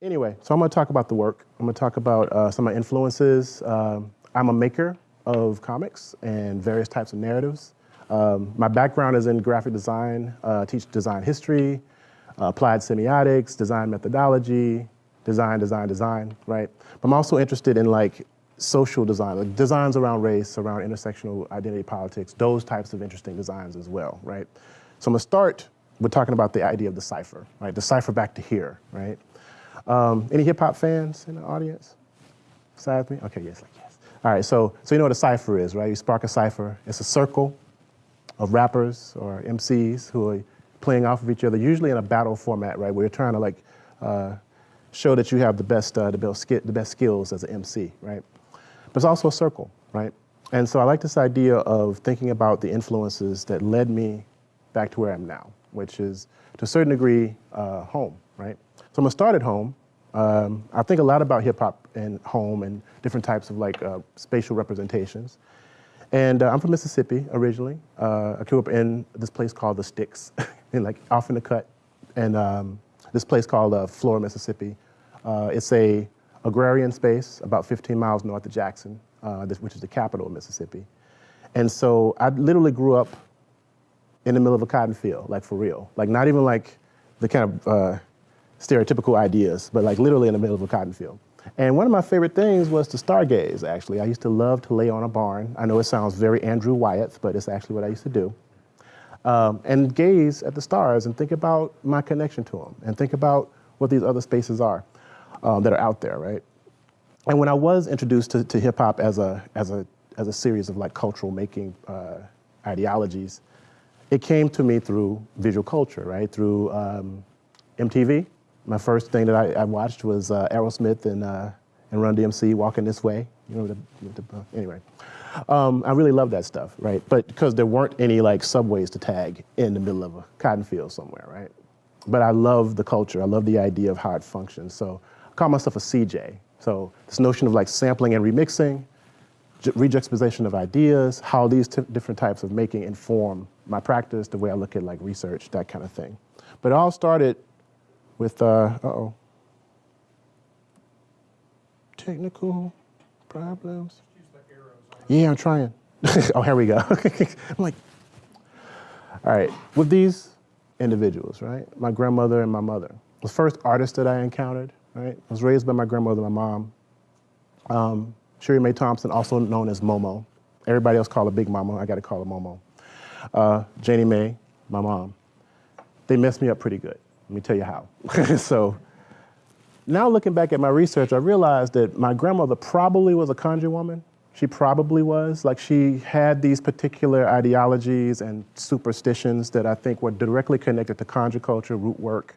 Anyway, so I'm going to talk about the work. I'm going to talk about uh, some of my influences. Um, I'm a maker of comics and various types of narratives. Um, my background is in graphic design, uh, teach design history, uh, applied semiotics, design methodology, design, design, design, right? But I'm also interested in like social design, like designs around race, around intersectional identity politics, those types of interesting designs as well, right? So I'm gonna start with talking about the idea of the cipher, right? The cipher back to here, right? Um, any hip hop fans in the audience? Besides me? Okay, yes, like yes. All right, so, so you know what a cipher is, right? You spark a cipher. It's a circle of rappers or MCs who are playing off of each other, usually in a battle format, right? Where you're trying to like uh, show that you have the best, uh, the, best the best skills as an MC, right? But it's also a circle, right? And so I like this idea of thinking about the influences that led me back to where I am now, which is to a certain degree uh, home, right? So I'm gonna start at home. Um, I think a lot about hip hop and home and different types of like uh, spatial representations. And uh, I'm from Mississippi originally. Uh, I grew up in this place called the Sticks, in like off in the cut, and um, this place called uh, Flora, Mississippi. Uh, it's a agrarian space about 15 miles north of Jackson, uh, this, which is the capital of Mississippi. And so I literally grew up in the middle of a cotton field, like for real. Like not even like the kind of uh, stereotypical ideas, but like literally in the middle of a cotton field. And one of my favorite things was to stargaze, actually. I used to love to lay on a barn. I know it sounds very Andrew Wyeth, but it's actually what I used to do. Um, and gaze at the stars and think about my connection to them and think about what these other spaces are um, that are out there, right? And when I was introduced to, to hip hop as a, as, a, as a series of like cultural making uh, ideologies, it came to me through visual culture, right? Through um, MTV, my first thing that I, I watched was uh, Aerosmith and, uh, and Run DMC, Walking This Way. You know, the, the, uh, anyway. Um, I really love that stuff, right? But because there weren't any like subways to tag in the middle of a cotton field somewhere, right? But I love the culture. I love the idea of how it functions. So I call myself a CJ. So this notion of like sampling and remixing, rejuxtaposition of ideas, how these different types of making inform my practice, the way I look at like research, that kind of thing. But it all started with, uh, uh-oh, technical problems. Yeah, I'm trying. oh, here we go. I'm like, all right, with these individuals, right? My grandmother and my mother. The first artist that I encountered, right? I was raised by my grandmother and my mom. Um, Sherry Mae Thompson, also known as Momo. Everybody else called her Big Mama, I gotta call her Momo. Uh, Janie Mae, my mom. They messed me up pretty good. Let me tell you how. so now looking back at my research, I realized that my grandmother probably was a conjure woman. She probably was. Like she had these particular ideologies and superstitions that I think were directly connected to conjure culture, root work,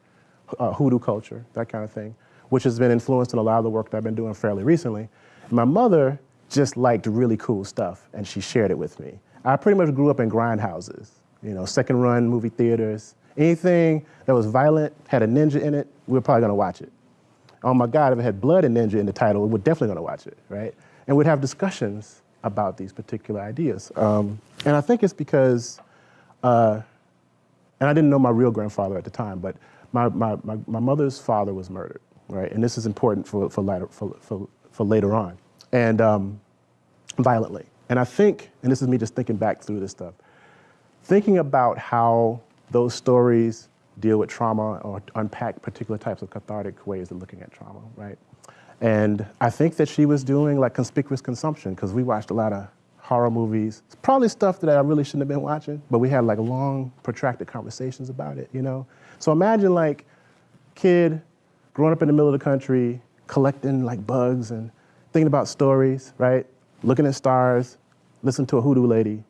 uh, hoodoo culture, that kind of thing, which has been influenced in a lot of the work that I've been doing fairly recently. My mother just liked really cool stuff and she shared it with me. I pretty much grew up in grindhouses, you know, second run movie theaters, Anything that was violent, had a ninja in it, we were probably gonna watch it. Oh my God, if it had blood and ninja in the title, we're definitely gonna watch it, right? And we'd have discussions about these particular ideas. Um, and I think it's because, uh, and I didn't know my real grandfather at the time, but my, my, my, my, mother's father was murdered, right? And this is important for, for, later, for, for, for later on, and um, violently. And I think, and this is me just thinking back through this stuff, thinking about how those stories deal with trauma or unpack particular types of cathartic ways of looking at trauma, right? And I think that she was doing like conspicuous consumption because we watched a lot of horror movies. It's probably stuff that I really shouldn't have been watching, but we had like long, protracted conversations about it, you know? So imagine like kid growing up in the middle of the country, collecting like bugs and thinking about stories, right? Looking at stars, listening to a hoodoo lady.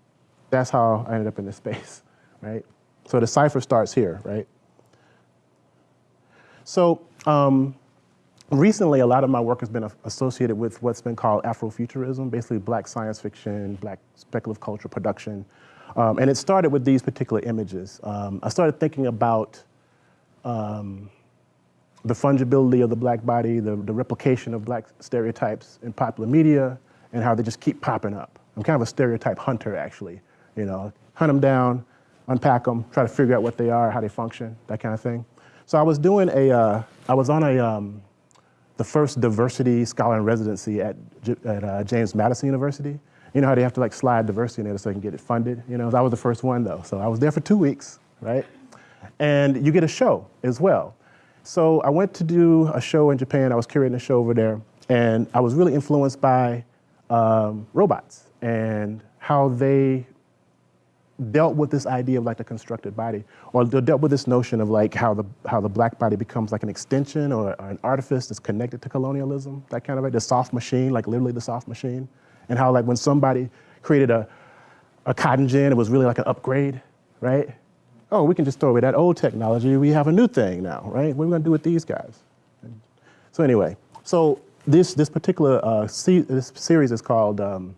That's how I ended up in this space, right? So the cipher starts here, right? So um, recently, a lot of my work has been associated with what's been called Afrofuturism, basically black science fiction, black speculative culture production. Um, and it started with these particular images. Um, I started thinking about um, the fungibility of the black body, the, the replication of black stereotypes in popular media, and how they just keep popping up. I'm kind of a stereotype hunter, actually. You know, hunt them down, unpack them, try to figure out what they are, how they function, that kind of thing. So I was doing a, uh, I was on a, um, the first diversity scholar in residency at, at uh, James Madison University. You know how they have to like slide diversity in there so they can get it funded? You know, I was the first one though. So I was there for two weeks, right? And you get a show as well. So I went to do a show in Japan. I was curating a show over there. And I was really influenced by um, robots and how they dealt with this idea of like the constructed body, or they dealt with this notion of like how the how the black body becomes like an extension or, or an artifice that's connected to colonialism, that kind of like the soft machine, like literally the soft machine, and how like when somebody created a a cotton gin, it was really like an upgrade, right? Oh, we can just throw away that old technology. We have a new thing now, right? What are we gonna do with these guys? So anyway, so this this particular uh, this series is called. Um,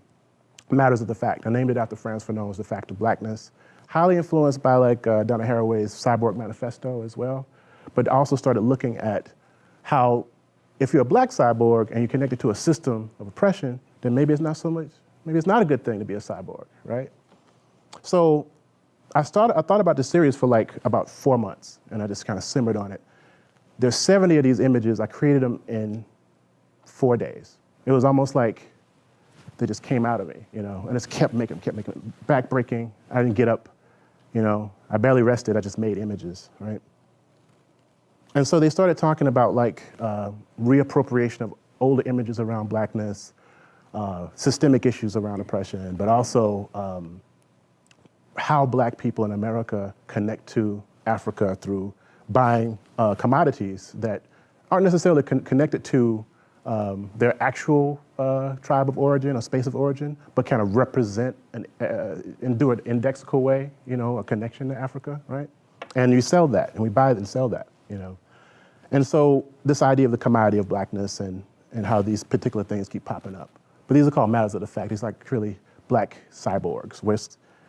Matters of the Fact. I named it after Frantz Fanon's The Fact of Blackness. Highly influenced by like uh, Donna Haraway's Cyborg Manifesto as well, but also started looking at how if you're a black cyborg and you're connected to a system of oppression, then maybe it's not so much, maybe it's not a good thing to be a cyborg, right? So I started, I thought about this series for like about four months and I just kind of simmered on it. There's 70 of these images, I created them in four days. It was almost like that just came out of me, you know, and it's kept making, kept making, backbreaking. I didn't get up, you know, I barely rested, I just made images, right? And so they started talking about like uh, reappropriation of older images around blackness, uh, systemic issues around oppression, but also um, how black people in America connect to Africa through buying uh, commodities that aren't necessarily con connected to um, their actual uh, tribe of origin or space of origin, but kind of represent an, uh, and do it indexical way, you know, a connection to Africa, right? And you sell that, and we buy it and sell that, you know. And so this idea of the commodity of blackness and, and how these particular things keep popping up. But these are called matters of the fact. These are like really black cyborgs, where,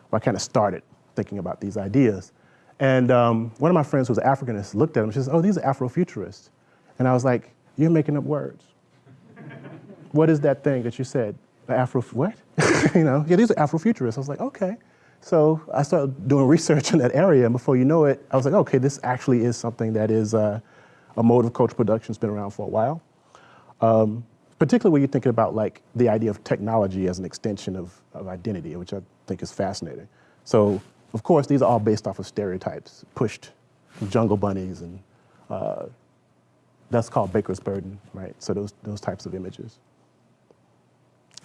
where I kind of started thinking about these ideas. And um, one of my friends who was Africanist looked at them, she says, oh, these are Afrofuturists. And I was like, you're making up words what is that thing that you said? Afro, what? you know, yeah, these are Afrofuturists. I was like, okay. So I started doing research in that area, and before you know it, I was like, okay, this actually is something that is uh, a mode of cultural production that's been around for a while. Um, particularly when you're thinking about like the idea of technology as an extension of, of identity, which I think is fascinating. So, of course, these are all based off of stereotypes pushed jungle bunnies and uh, that's called Baker's burden, right? So those, those types of images.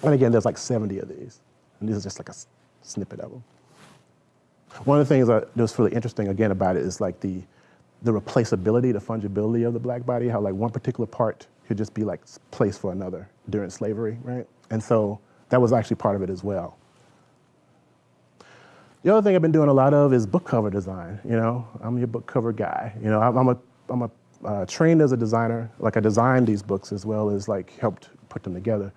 And again, there's like 70 of these. And this is just like a snippet of them. One of the things that was really interesting again about it is like the, the replaceability, the fungibility of the black body, how like one particular part could just be like placed for another during slavery, right? And so that was actually part of it as well. The other thing I've been doing a lot of is book cover design, you know? I'm your book cover guy. You know, I'm, a, I'm a uh, trained as a designer, like I designed these books as well as like helped put them together.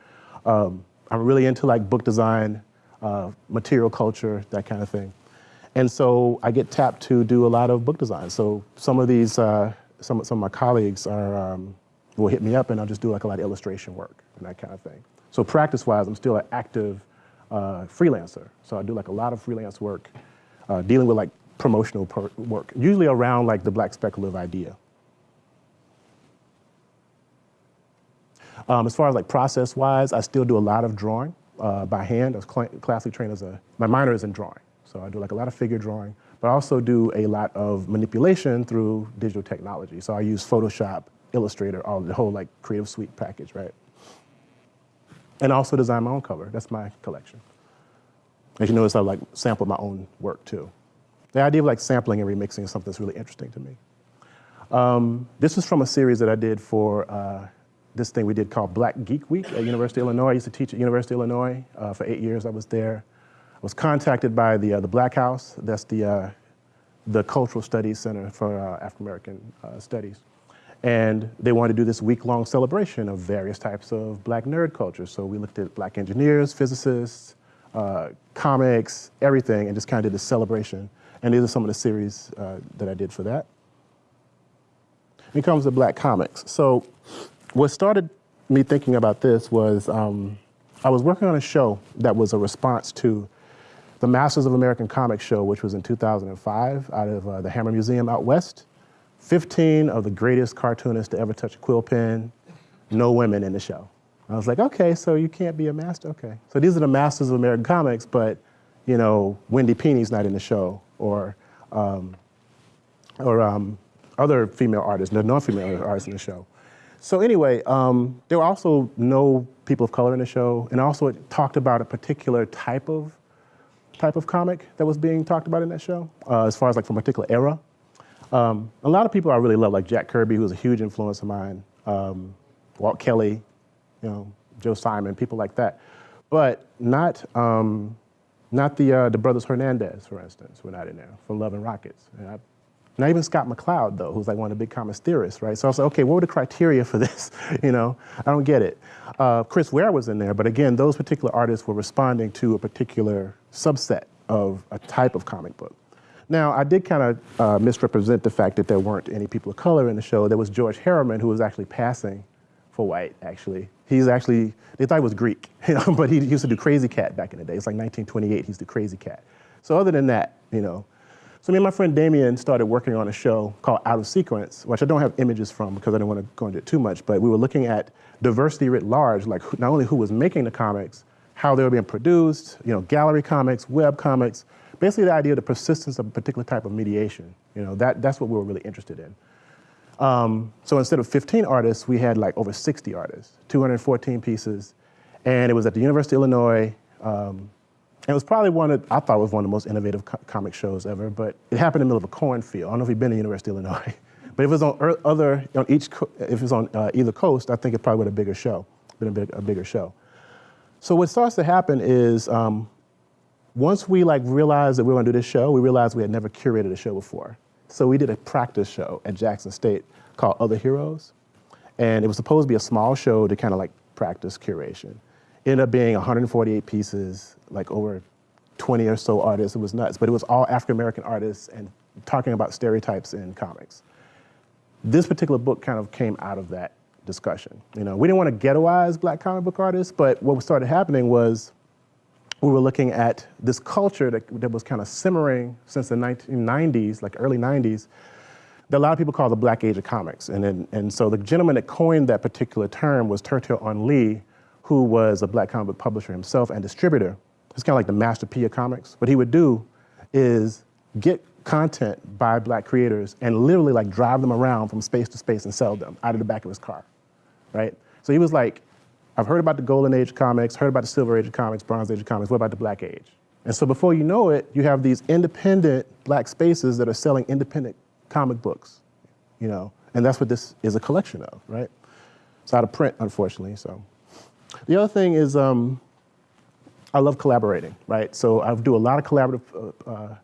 Um, I'm really into like book design, uh, material culture, that kind of thing. And so I get tapped to do a lot of book design. So some of these, uh, some, some of my colleagues are, um, will hit me up and I'll just do like a lot of illustration work and that kind of thing. So practice-wise, I'm still an active uh, freelancer. So I do like a lot of freelance work, uh, dealing with like promotional work, usually around like the black speculative idea. Um, as far as like process-wise, I still do a lot of drawing uh, by hand. I was cl classically trained as a, my minor is in drawing. So I do like a lot of figure drawing, but I also do a lot of manipulation through digital technology. So I use Photoshop, Illustrator, all the whole like creative suite package, right? And I also design my own cover. That's my collection. As you notice, I like sample my own work too. The idea of like sampling and remixing is something that's really interesting to me. Um, this is from a series that I did for uh, this thing we did called Black Geek Week at University of Illinois. I used to teach at University of Illinois uh, for eight years. I was there. I was contacted by the, uh, the Black House. That's the, uh, the Cultural Studies Center for uh, African American uh, Studies. And they wanted to do this week-long celebration of various types of black nerd culture. So we looked at black engineers, physicists, uh, comics, everything, and just kind of did this celebration. And these are some of the series that I did for that. Here comes the black comics. So what started me thinking about this was um, I was working on a show that was a response to the Masters of American Comics show, which was in 2005 out of uh, the Hammer Museum out west. 15 of the greatest cartoonists to ever touch a quill pen no women in the show. I was like, okay, so you can't be a master? Okay. So these are the masters of American comics, but, you know, Wendy Pini's not in the show, or, um, or um, other female artists, no non-female artists in the show. So anyway, um, there were also no people of color in the show, and also it talked about a particular type of type of comic that was being talked about in that show, uh, as far as like from a particular era. Um, a lot of people I really love, like Jack Kirby, who was a huge influence of mine, um, Walt Kelly, you know, Joe Simon, people like that, but not um, not the uh, the brothers Hernandez, for instance, were not in there from Love and Rockets. And I, not even Scott McCloud, though, who's like one of the big comics theorists, right? So I was like, okay, what were the criteria for this? you know, I don't get it. Uh, Chris Ware was in there, but again, those particular artists were responding to a particular subset of a type of comic book. Now, I did kind of uh, misrepresent the fact that there weren't any people of color in the show. There was George Herriman, who was actually passing for white, actually. He's actually, they thought he was Greek, you know, but he used to do Krazy Kat back in the day. It's like 1928, he's the Krazy Kat. So other than that, you know, so me and my friend Damien started working on a show called Out of Sequence, which I don't have images from because I don't want to go into it too much, but we were looking at diversity writ large, like not only who was making the comics, how they were being produced, you know, gallery comics, web comics, basically the idea of the persistence of a particular type of mediation. You know, that, that's what we were really interested in. Um, so instead of 15 artists, we had like over 60 artists, 214 pieces, and it was at the University of Illinois, um, it was probably one of, I thought was one of the most innovative co comic shows ever, but it happened in the middle of a cornfield. I don't know if you've been to University of Illinois, but if it was on other, on each, if it was on uh, either coast, I think it probably would have been a bigger show, been a, big, a bigger show. So what starts to happen is, um, once we like realized that we were gonna do this show, we realized we had never curated a show before. So we did a practice show at Jackson State called Other Heroes. And it was supposed to be a small show to kind of like practice curation ended up being 148 pieces, like over 20 or so artists. It was nuts, but it was all African American artists and talking about stereotypes in comics. This particular book kind of came out of that discussion. You know, we didn't want to ghettoize black comic book artists, but what started happening was we were looking at this culture that, that was kind of simmering since the 1990s, like early 90s, that a lot of people call the black age of comics. And, and, and so the gentleman that coined that particular term was Turtel Onli, who was a black comic book publisher himself and distributor. It's kind of like the Master P of comics. What he would do is get content by black creators and literally like drive them around from space to space and sell them out of the back of his car, right? So he was like, I've heard about the golden age comics, heard about the silver age of comics, bronze age of comics, what about the black age? And so before you know it, you have these independent black spaces that are selling independent comic books, you know? And that's what this is a collection of, right? It's out of print, unfortunately, so. The other thing is um, I love collaborating, right? So I do a lot of collaborative uh, uh,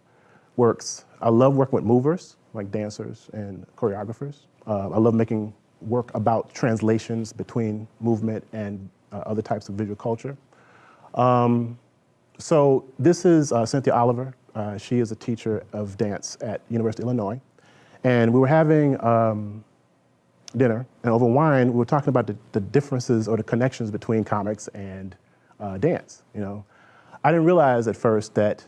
works. I love working with movers, like dancers and choreographers. Uh, I love making work about translations between movement and uh, other types of visual culture. Um, so this is uh, Cynthia Oliver. She is a teacher of dance at University of Illinois. And we were having um, dinner, and over wine, we were talking about the, the differences or the connections between comics and uh, dance. You know, I didn't realize at first that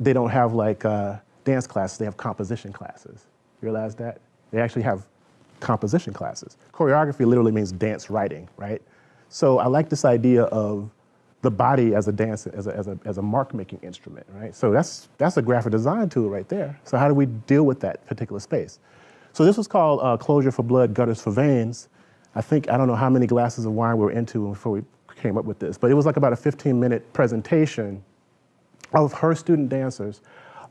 they don't have like uh, dance classes; they have composition classes. You realize that they actually have composition classes. Choreography literally means dance writing, right? So I like this idea of the body as a dance, as a, as a, as a mark-making instrument, right? So that's, that's a graphic design tool right there. So how do we deal with that particular space? So this was called uh, Closure for Blood, Gutters for Veins. I think, I don't know how many glasses of wine we were into before we came up with this, but it was like about a 15 minute presentation of her student dancers.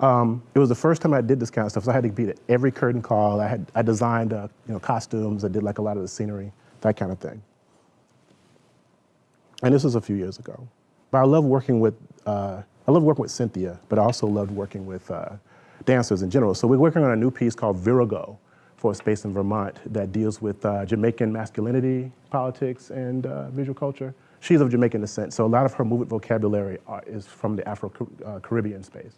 Um, it was the first time I did this kind of stuff, so I had to be at every curtain call. I, had, I designed uh, you know, costumes, I did like a lot of the scenery, that kind of thing. And this was a few years ago. But I love working with, uh, I love working with Cynthia, but I also loved working with uh, dancers in general. So we're working on a new piece called Virago, for a space in Vermont that deals with uh, Jamaican masculinity, politics, and uh, visual culture. She's of Jamaican descent, so a lot of her movement vocabulary are, is from the Afro-Caribbean uh, space.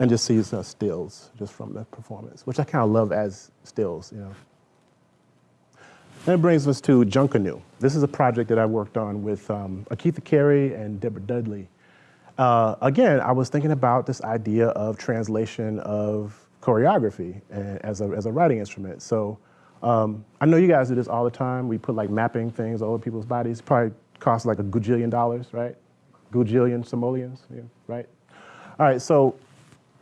And just sees uh, stills just from the performance, which I kind of love as stills, you know. That brings us to Junkanoo. This is a project that I worked on with um, Akitha Carey and Deborah Dudley. Uh, again, I was thinking about this idea of translation of choreography as a, as a writing instrument. So Um, I know you guys do this all the time. We put like mapping things over people's bodies. Probably costs like a gajillion dollars, right? Gajillion simoleons, yeah, right? All right, so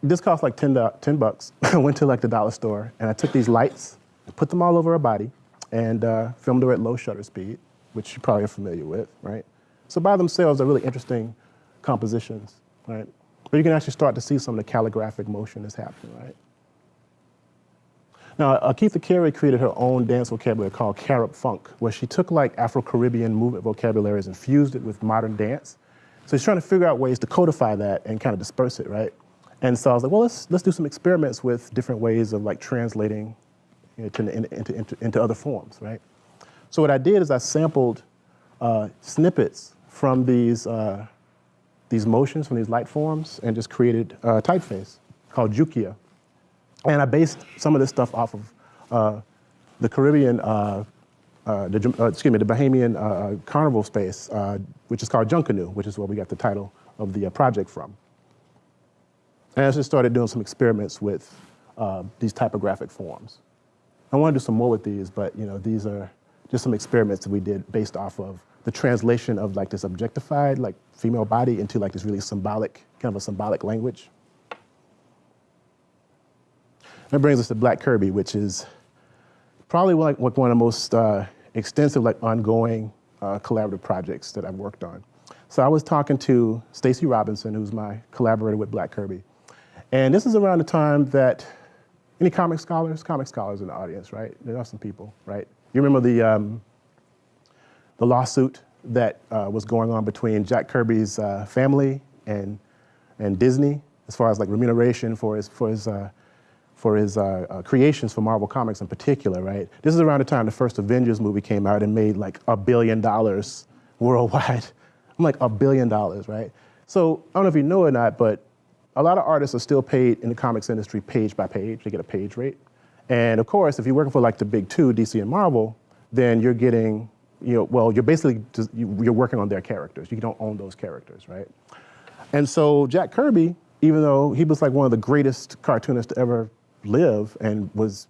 this cost like 10, 10 bucks. I went to like the dollar store and I took these lights, put them all over her body, and uh, filmed her at low shutter speed, which you probably are familiar with, right? So by themselves, they're really interesting compositions, right? But you can actually start to see some of the calligraphic motion that's happening, right? Now, Akeitha Carey created her own dance vocabulary called Carib Funk, where she took like Afro-Caribbean movement vocabularies and fused it with modern dance. So she's trying to figure out ways to codify that and kind of disperse it, right? And so I was like, well, let's, let's do some experiments with different ways of like translating you know, to, into, into, into, other forms, right? So what I did is I sampled uh, snippets from these, uh, these motions, from these light forms, and just created a typeface called Jukia. And I based some of this stuff off of uh, the Caribbean, uh, uh, the, uh, excuse me, the Bahamian uh, carnival space, uh, which is called Junkanoo, which is where we got the title of the project from. And I just started doing some experiments with these typographic forms. I want to do some more with these, but you know, these are just some experiments that we did based off of the translation of like this objectified, like female body into like this really symbolic, kind of a symbolic language. That brings us to Black Kirby, which is probably like one of the most uh, extensive, like ongoing uh, collaborative projects that I've worked on. So I was talking to Stacy Robinson, who's my collaborator with Black Kirby. And this is around the time that, any comic scholars? Comic scholars in the audience, right? There are some people, right? You remember the, um, the lawsuit that uh, was going on between Jack Kirby's uh, family and, and Disney, as far as like remuneration for his, for his uh, for his uh, uh, creations for Marvel Comics in particular, right? This is around the time the first Avengers movie came out and made like a billion dollars worldwide. I'm like, a billion dollars, right? So I don't know if you know or not, but a lot of artists are still paid in the comics industry page by page. They get a page rate. And of course, if you're working for like the big two, DC and Marvel, then you're getting, you know, well, you're basically, just, you're working on their characters. You don't own those characters, right? And so Jack Kirby, even though he was like one of the greatest cartoonists to ever live and was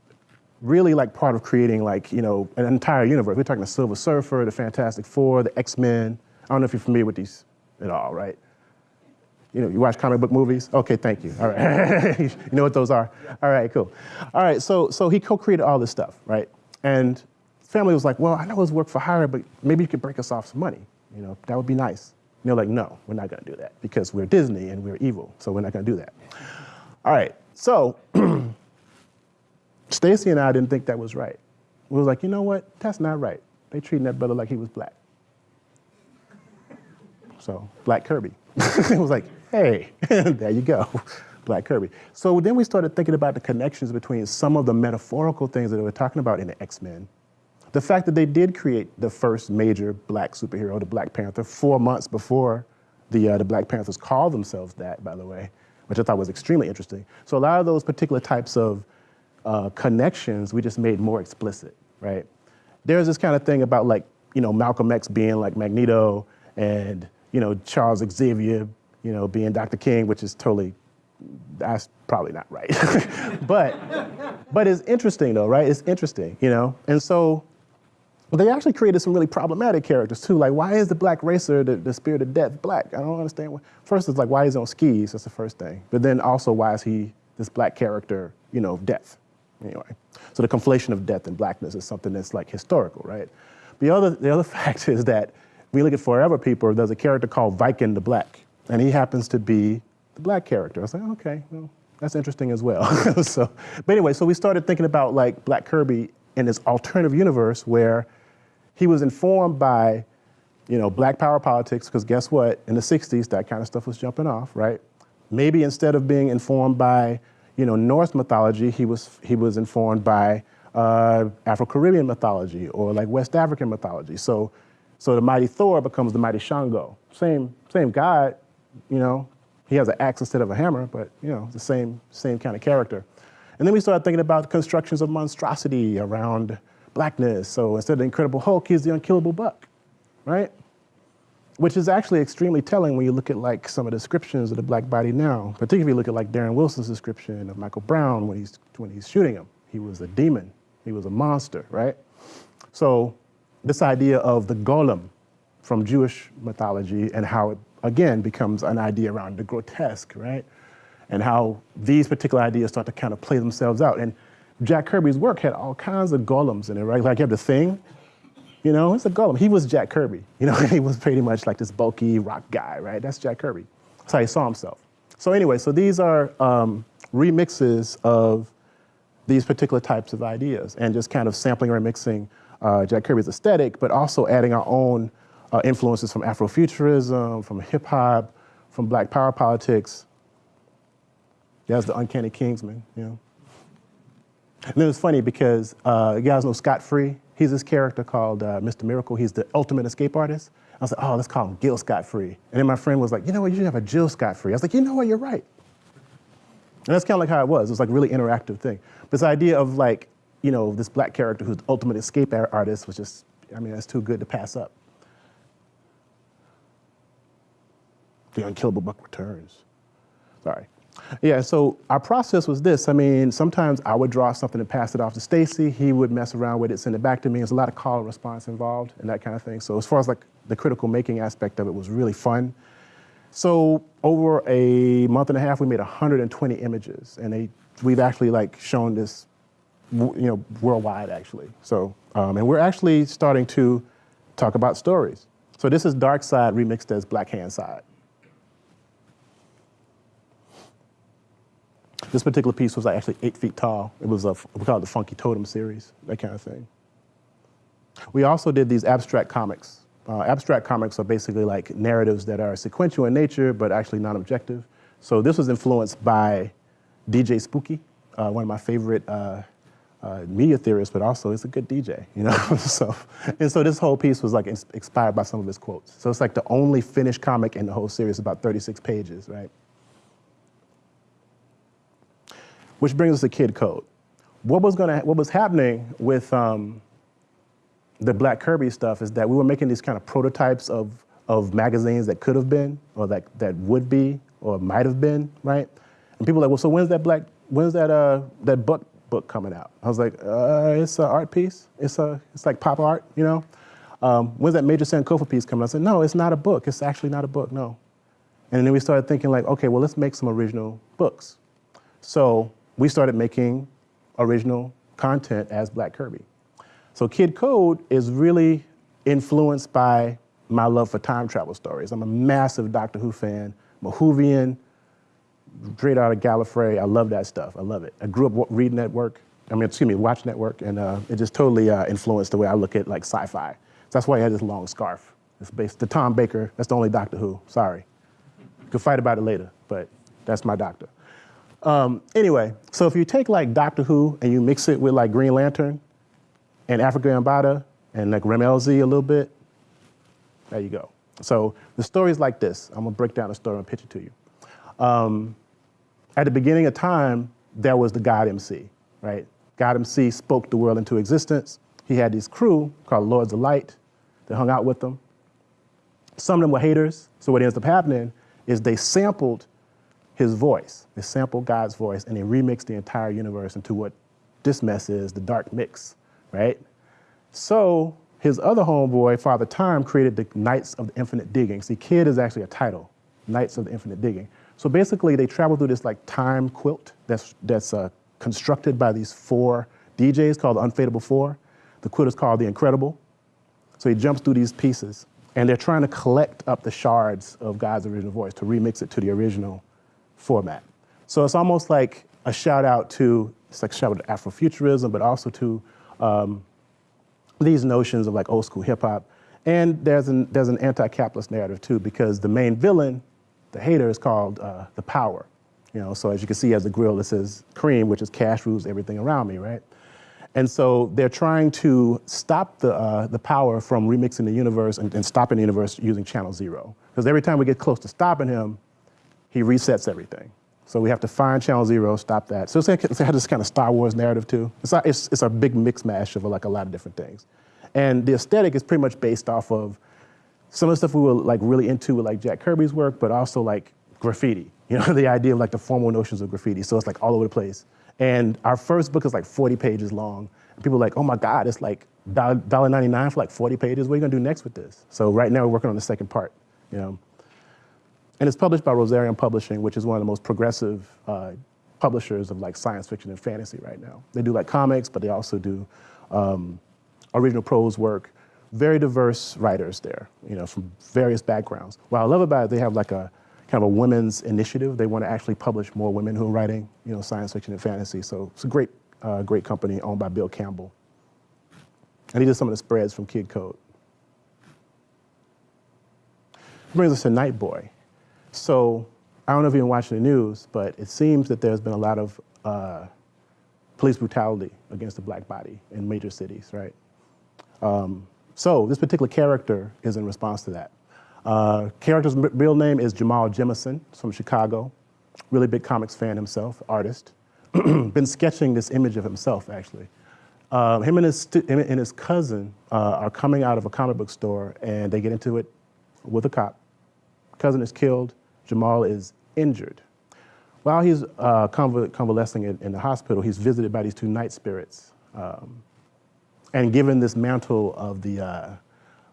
really like part of creating like, you know, an entire universe. We're talking the Silver Surfer, the Fantastic Four, the X-Men. I don't know if you're familiar with these at all, right? You know, you watch comic book movies? Okay, thank you. All right. you know what those are? All right, cool. All right, so, so he co-created all this stuff, right? And family was like, well, I know it's work for hire, but maybe you could break us off some money. You know, that would be nice. And they're like, no, we're not gonna do that because we're Disney and we're evil, so we're not gonna do that. All right, so Stacy and I didn't think that was right. We was like, you know what? That's not right. They treating that brother like he was black. So, Black Kirby. it was like, hey, there you go, Black Kirby. So then we started thinking about the connections between some of the metaphorical things that they were talking about in the X-Men. The fact that they did create the first major black superhero, the Black Panther, four months before the, uh, the Black Panthers called themselves that, by the way, which I thought was extremely interesting. So a lot of those particular types of uh, connections we just made more explicit, right? There's this kind of thing about like, you know, Malcolm X being like Magneto and, you know, Charles Xavier, you know, being Dr. King, which is totally, that's probably not right. but, but it's interesting though, right? It's interesting, you know? And so they actually created some really problematic characters too. Like, why is the black racer, the, the spirit of death, black? I don't understand. First, it's like, why is he on skis? That's the first thing. But then also, why is he this black character, you know, of death? Anyway, so the conflation of death and blackness is something that's like historical, right? The other, the other fact is that we look at Forever People, there's a character called Vykin the Black, and he happens to be the black character. I was like, okay, well, that's interesting as well. so, but anyway, so we started thinking about like Black Kirby in this alternative universe where he was informed by, you know, black power politics, because guess what? In the 60s, that kind of stuff was jumping off, right? Maybe instead of being informed by you know, Norse mythology, he was, he was informed by uh, Afro-Caribbean mythology or like West African mythology. So, so the mighty Thor becomes the mighty Shango. Same, same god, you know, he has an axe instead of a hammer, but you know, the same, same kind of character. And then we started thinking about constructions of monstrosity around blackness. So instead of the Incredible Hulk, he's the unkillable buck, right? which is actually extremely telling when you look at like some of the descriptions of the black body now, particularly if you look at like Darren Wilson's description of Michael Brown when he's, when he's shooting him. He was a demon, He was a monster, right? So this idea of the golem from Jewish mythology and how it, again, becomes an idea around the grotesque, right? And how these particular ideas start to kind of play themselves out. And Jack Kirby's work had all kinds of golems in it, right? Like you have the thing, you know, it's a golem. He was Jack Kirby. You know, he was pretty much like this bulky rock guy, right? That's Jack Kirby. That's how he saw himself. So anyway, so these are um, remixes of these particular types of ideas and just kind of sampling or remixing uh, Jack Kirby's aesthetic, but also adding our own uh, influences from Afrofuturism, from hip hop, from black power politics. That's the Uncanny Kingsman, you know. And then it's funny because uh, you guys know Scott Free. He's this character called uh, Mr. Miracle. He's the ultimate escape artist. I was like, oh, let's call him Gil Scott Free. And then my friend was like, you know what, you should have a Jill Scott Free. I was like, you know what, you're right. And that's kind of like how it was. It was like a really interactive thing. But This idea of like, you know, this black character who's the ultimate escape artist was just, I mean, that's too good to pass up. The unkillable buck returns. Sorry. Yeah, so our process was this. I mean, sometimes I would draw something and pass it off to Stacy. He would mess around with it, send it back to me. There's a lot of call and response involved and that kind of thing. So as far as like the critical making aspect of it was really fun. So over a month and a half, we made 120 images, and they, we've actually like shown this, you know, worldwide actually. So, um, and we're actually starting to talk about stories. So this is Darkseid remixed as Black Hand Side. This particular piece was actually eight feet tall. It was a, we call it the Funky Totem series, that kind of thing. We also did these abstract comics. Uh, abstract comics are basically like narratives that are sequential in nature, but actually non-objective. So this was influenced by DJ Spooky, uh, one of my favorite uh, uh, media theorists, but also he's a good DJ, you know? so, and so this whole piece was like inspired by some of his quotes. So it's like the only finished comic in the whole series, about 36 pages, right? Which brings us to Kid Code. What was, gonna, what was happening with um, the Black Kirby stuff is that we were making these kind of prototypes of, of magazines that could have been, or that, that would be, or might have been, right? And people were like, well, so when's that Black, when's that, uh, that book, book coming out? I was like, uh, it's an art piece. It's, a, it's like pop art, you know? Um, when's that Major Sankofa piece coming out? I said, no, it's not a book. It's actually not a book, no. And then we started thinking like, okay, well, let's make some original books. So we started making original content as Black Kirby. So Kid Code is really influenced by my love for time travel stories. I'm a massive Doctor Who fan, a straight out of Gallifrey. I love that stuff. I love it. I grew up reading that work. I mean, excuse me, watch network, and uh, it just totally uh, influenced the way I look at like sci-fi. So that's why he had this long scarf. It's based to Tom Baker. That's the only Doctor Who. Sorry. Can fight about it later, but that's my doctor. Um, anyway, so if you take like Doctor Who and you mix it with like Green Lantern and Afrika Bambaataa and like Rammellzee a little bit, there you go. So the story is like this. I'm gonna break down the story and pitch it to you. Um, at the beginning of time, there was the God MC, right? God MC spoke the world into existence. He had this crew called Lords of Light that hung out with them. Some of them were haters, so what ends up happening is they sampled his voice. They sampled God's voice and they remixed the entire universe into what this mess is, the dark mix, right? So his other homeboy, Father Time, created the Knights of the Infinite Digging. See, Kid is actually a title, Knights of the Infinite Digging. So basically they travel through this like time quilt that's, that's uh, constructed by these four DJs called the Unfadable Four. The quilt is called The Incredible. So he jumps through these pieces and they're trying to collect up the shards of God's original voice to remix it to the original format. So it's almost like a shout out to, it's like shout out to Afrofuturism, but also to um, these notions of like old school hip hop. And there's an, there's an anti-capitalist narrative too, because the main villain, the hater, is called uh, the power. You know, so as you can see, as the grill, it says cream, which is cash rules everything around me, right? And so they're trying to stop the, uh, the power from remixing the universe and, and stopping the universe using channel zero. Because every time we get close to stopping him, he resets everything. So we have to find channel zero, stop that. So it's it's this kind of Star Wars narrative too. It's, not, it's, it's a big mix mash of like a lot of different things. And the aesthetic is pretty much based off of some of the stuff we were like really into with like Jack Kirby's work, but also like graffiti. You know, the idea of like the formal notions of graffiti. So it's like all over the place. And our first book is like 40 pages long. And people are like, oh my God, it's like $1.99 for like 40 pages. What are you gonna do next with this? So right now we're working on the second part, you know. And it's published by Rosarium Publishing, which is one of the most progressive uh, publishers of like science fiction and fantasy right now. They do like comics, but they also do um, original prose work. Very diverse writers there, you know, from various backgrounds. What I love about it, they have like a kind of a women's initiative. They want to actually publish more women who are writing, you know, science fiction and fantasy. So it's a great, uh, great company owned by Bill Campbell. And he did some of the spreads from Kid Code. Brings us to Night Boy. So I don't know if you've been watching the news, but it seems that there's been a lot of uh, police brutality against the black body in major cities, right? Um, so this particular character is in response to that. Uh, character's real name is Jamal Jemison, from Chicago. Really big comics fan himself, artist. been sketching this image of himself, actually. Uh, him, and his him and his cousin uh, are coming out of a comic book store and they get into it with a cop. Cousin is killed. Jamal is injured. While he's uh, convalescing in, in, the hospital, he's visited by these two night spirits um, and given this mantle of the, uh,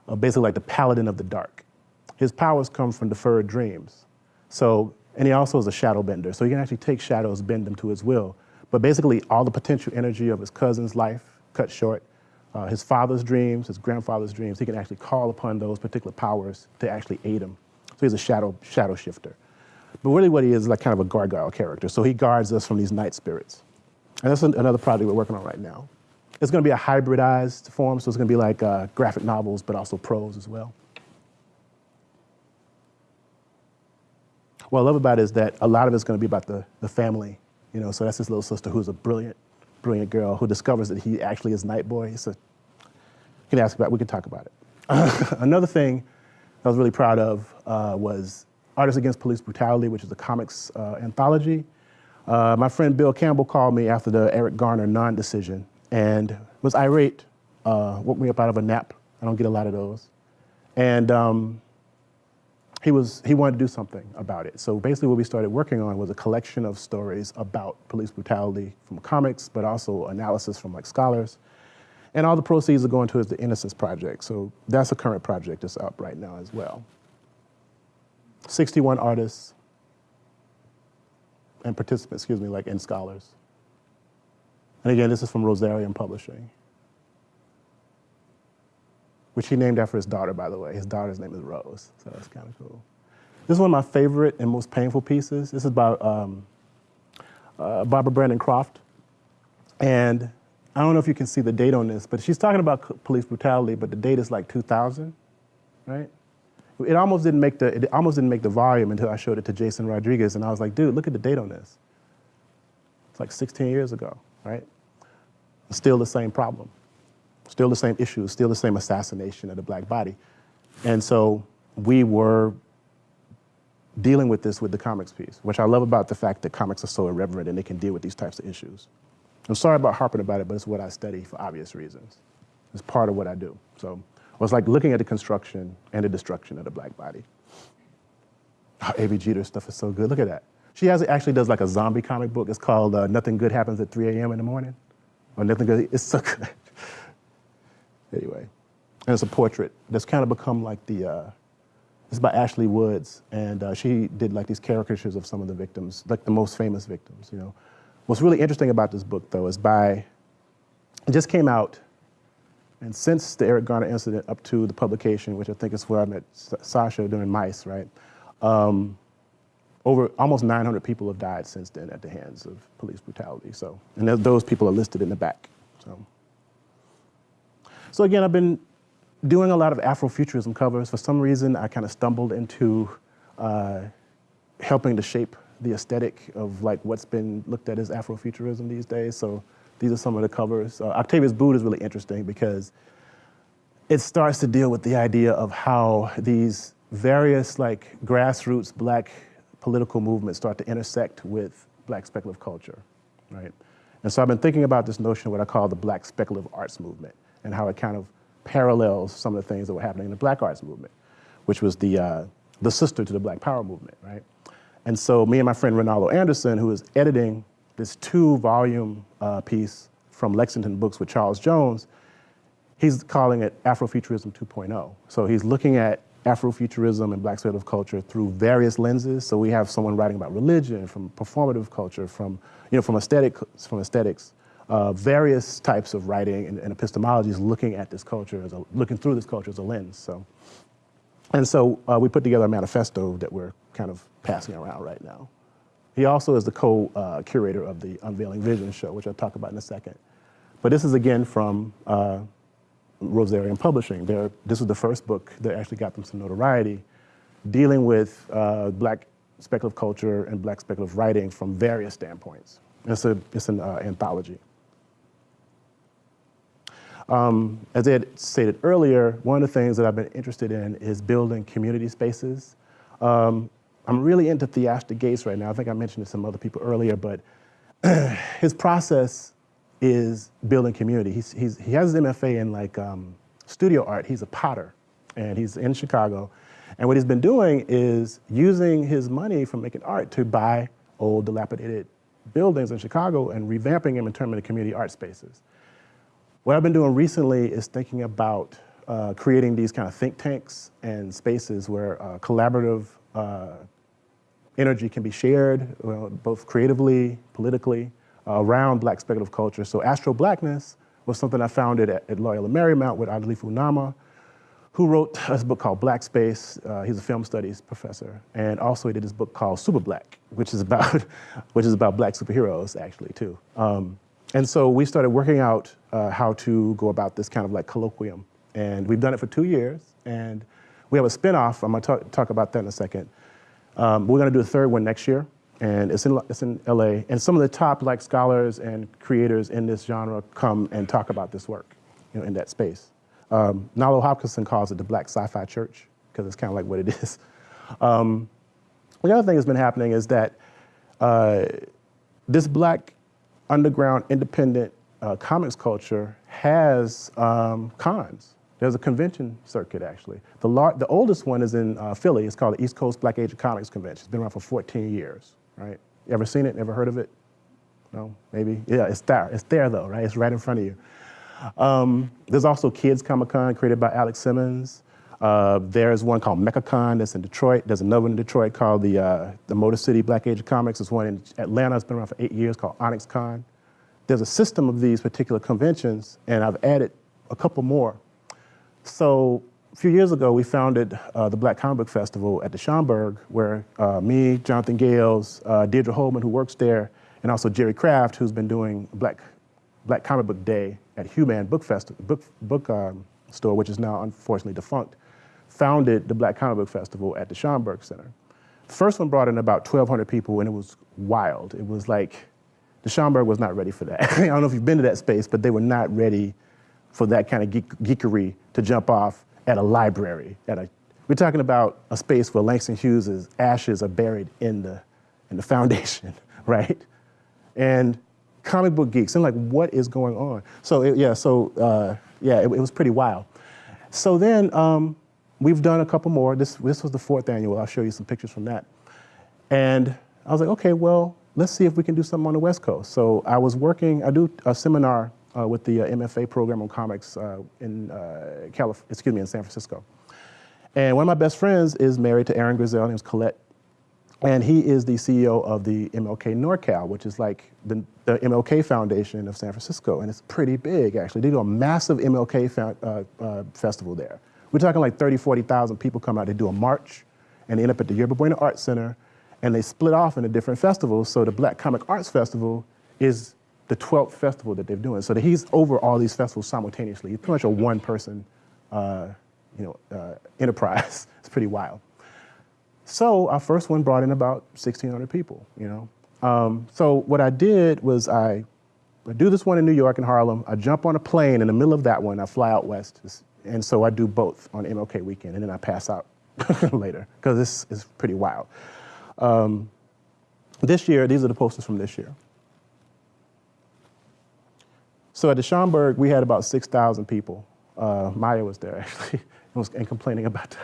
of basically like the paladin of the dark. His powers come from deferred dreams. So, and he also is a shadow bender, so he can actually take shadows, bend them to his will. But basically, all the potential energy of his cousin's life cut short, uh, his father's dreams, his grandfather's dreams, he can actually call upon those particular powers to actually aid him. So he's a shadow, shadow shifter. But really what he is is like kind of a gargoyle character. So he guards us from these night spirits. And that's another project we're working on right now. It's gonna be a hybridized form, so it's gonna be like uh, graphic novels, but also prose as well. What I love about it is that a lot of it's gonna be about the, the family, you know, so that's his little sister who's a brilliant, brilliant girl who discovers that he actually is Night Boy. So you can ask about, we can talk about it. Another thing I was really proud of uh, was Artists Against Police Brutality, which is a comics uh, anthology. Uh, my friend Bill Campbell called me after the Eric Garner non-decision and was irate, uh, woke me up out of a nap. I don't get a lot of those. And um, he, was, he wanted to do something about it. So basically what we started working on was a collection of stories about police brutality from comics, but also analysis from like scholars. And all the proceeds are going towards the Innocence Project. So that's a current project that's up right now as well. 61 artists and participants, excuse me, like and scholars. And again, this is from Rosarium Publishing, which he named after his daughter, by the way. His daughter's name is Rose, so that's kind of cool. This is one of my favorite and most painful pieces. This is by um, uh, Barbara Brandon Croft. And I don't know if you can see the date on this, but she's talking about police brutality, but the date is like 2000, right? It almost didn't make the, it almost didn't make the volume until I showed it to Jason Rodriguez, and I was like, dude, look at the date on this. It's like 16 years ago, right? Still the same problem, still the same issues, still the same assassination of the black body. And so we were dealing with this with the comics piece, which I love about the fact that comics are so irreverent and they can deal with these types of issues. I'm sorry about harping about it, but it's what I study for obvious reasons. It's part of what I do. So it was like looking at the construction and the destruction of the black body. Oh, A.B. Jeter stuff is so good. Look at that. She has, actually does like a zombie comic book. It's called uh, Nothing Good Happens at 3 a.m. in the morning. Or Nothing Good. It's so good. anyway, and it's a portrait that's kind of become like the, uh, it's by Ashley Woods. And uh, she did like these caricatures of some of the victims, like the most famous victims, you know. What's really interesting about this book, though, is by, it just came out, and since the Eric Garner incident up to the publication, which I think is where I met Sasha during MICE, right? Um, over almost 900 people have died since then at the hands of police brutality. So, and those people are listed in the back. So, so again, I've been doing a lot of Afrofuturism covers. For some reason, I kind of stumbled into uh, helping to shape the aesthetic of like what's been looked at as Afrofuturism these days. So these are some of the covers. Uh, Octavia's Brood is really interesting because it starts to deal with the idea of how these various like grassroots black political movements start to intersect with black speculative culture, right? And so I've been thinking about this notion of what I call the black speculative arts movement and how it kind of parallels some of the things that were happening in the black arts movement, which was the, uh, the sister to the black power movement, right? And so me and my friend Reynaldo Anderson, who is editing this two volume uh, piece from Lexington Books with Charles Jones. He's calling it Afrofuturism 2.0. So he's looking at Afrofuturism and black speculative culture through various lenses. So we have someone writing about religion, from performative culture, from, you know, from, aesthetic, from aesthetics, uh, various types of writing and, and epistemologies looking at this culture, as a, looking through this culture as a lens. So, and so uh, we put together a manifesto that we're kind of passing around right now. He also is the co-curator uh, of the Unveiling Vision show, which I'll talk about in a second. But this is again from uh, Rosarium Publishing. They're, this was the first book that actually got them some notoriety, dealing with uh, black speculative culture and black speculative writing from various standpoints. It's, a, it's an uh, anthology. Um, as I had stated earlier, one of the things that I've been interested in is building community spaces. Um, I'm really into Theaster Gates right now. I think I mentioned to some other people earlier, but his process is building community. He's, he's, he has his MFA in like um, studio art. He's a potter and he's in Chicago. And what he's been doing is using his money from making art to buy old dilapidated buildings in Chicago and revamping them and turning them into community art spaces. What I've been doing recently is thinking about uh, creating these kind of think tanks and spaces where uh, collaborative uh, energy can be shared, well, both creatively, politically, uh, around black speculative culture. So Astro Blackness was something I founded at, at Loyola Marymount with Adilifu Nama, who wrote a book called Black Space. Uh, he's a film studies professor. And also he did this book called Super Black, which is about, which is about black superheroes actually too. Um, and so we started working out uh, how to go about this kind of like colloquium. And we've done it for two years. And we have a spinoff, I'm gonna talk, talk about that in a second. Um, we're gonna do a third one next year and it's in, it's in LA. And some of the top like scholars and creators in this genre come and talk about this work you know, in that space. Um, Nalo Hopkinson calls it the Black Sci-Fi Church because it's kind of like what it is. Um, the other thing that's been happening is that uh, this black underground independent uh, comics culture has um, cons. There's a convention circuit, actually. The, the oldest one is in uh, Philly. It's called the East Coast Black Age of Comics Convention. It's been around for 14 years right? You ever seen it, never heard of it? No, maybe? Yeah, it's there. It's there though, right? It's right in front of you. Um, there's also Kids Comic Con created by Alex Simmons. Uh, there's one called MECCAcon that's in Detroit. There's another one in Detroit called the, uh, the Motor City Black Age of Comics. There's one in Atlanta that's been around for eight years called Onyx Con. There's a system of these particular conventions, and I've added a couple more. So a few years ago, we founded uh, the Black Comic Book Festival at the Schomburg, where uh, me, Jonathan Gayles, uh, Deirdre Hollman, who works there, and also Jerry Craft, who's been doing Black, Black Comic Book Day at Hue-Man Book, Fest book, book um, Store, which is now unfortunately defunct, founded the Black Comic Book Festival at the Schomburg Center. The first one brought in about 1,200 people, and it was wild. It was like, the Schomburg was not ready for that. I don't know if you've been to that space, but they were not ready for that kind of geek geekery to jump off at a library. At a, we're talking about a space where Langston Hughes' ashes are buried in the, in the foundation, right? And comic book geeks, and like, what is going on? So it, yeah, so uh, yeah, it, it, was pretty wild. So then um, we've done a couple more. This, this was the fourth annual. I'll show you some pictures from that. And I was like, okay, well, let's see if we can do something on the West Coast. So I was working, I do a seminar uh, with the uh, MFA program on comics uh, in uh, Calif excuse me, in San Francisco. And one of my best friends is married to Erin Grizzell, named Colette. And he is the CEO of the MLK NorCal, which is like the, the MLK Foundation of San Francisco. And it's pretty big, actually. They do a massive MLK uh, festival there. We're talking like 30, 40,000 people come out. They do a march, and they end up at the Yerba Buena Art Center, and they split off into different festivals. So the Black Comic Arts Festival is the 12th festival that they're doing. So that he's over all these festivals simultaneously. He's pretty much a one person uh, you know, uh, enterprise. it's pretty wild. So our first one brought in about 1,600 people, you know. Um, so what I did was I, I do this one in New York and Harlem. I jump on a plane in the middle of that one. I fly out west. And so I do both on MLK weekend and then I pass out later because this is pretty wild. Um, this year, these are the posters from this year. So at the Schomburg, we had about 6,000 people. Uh, Maya was there actually and, was, and complaining about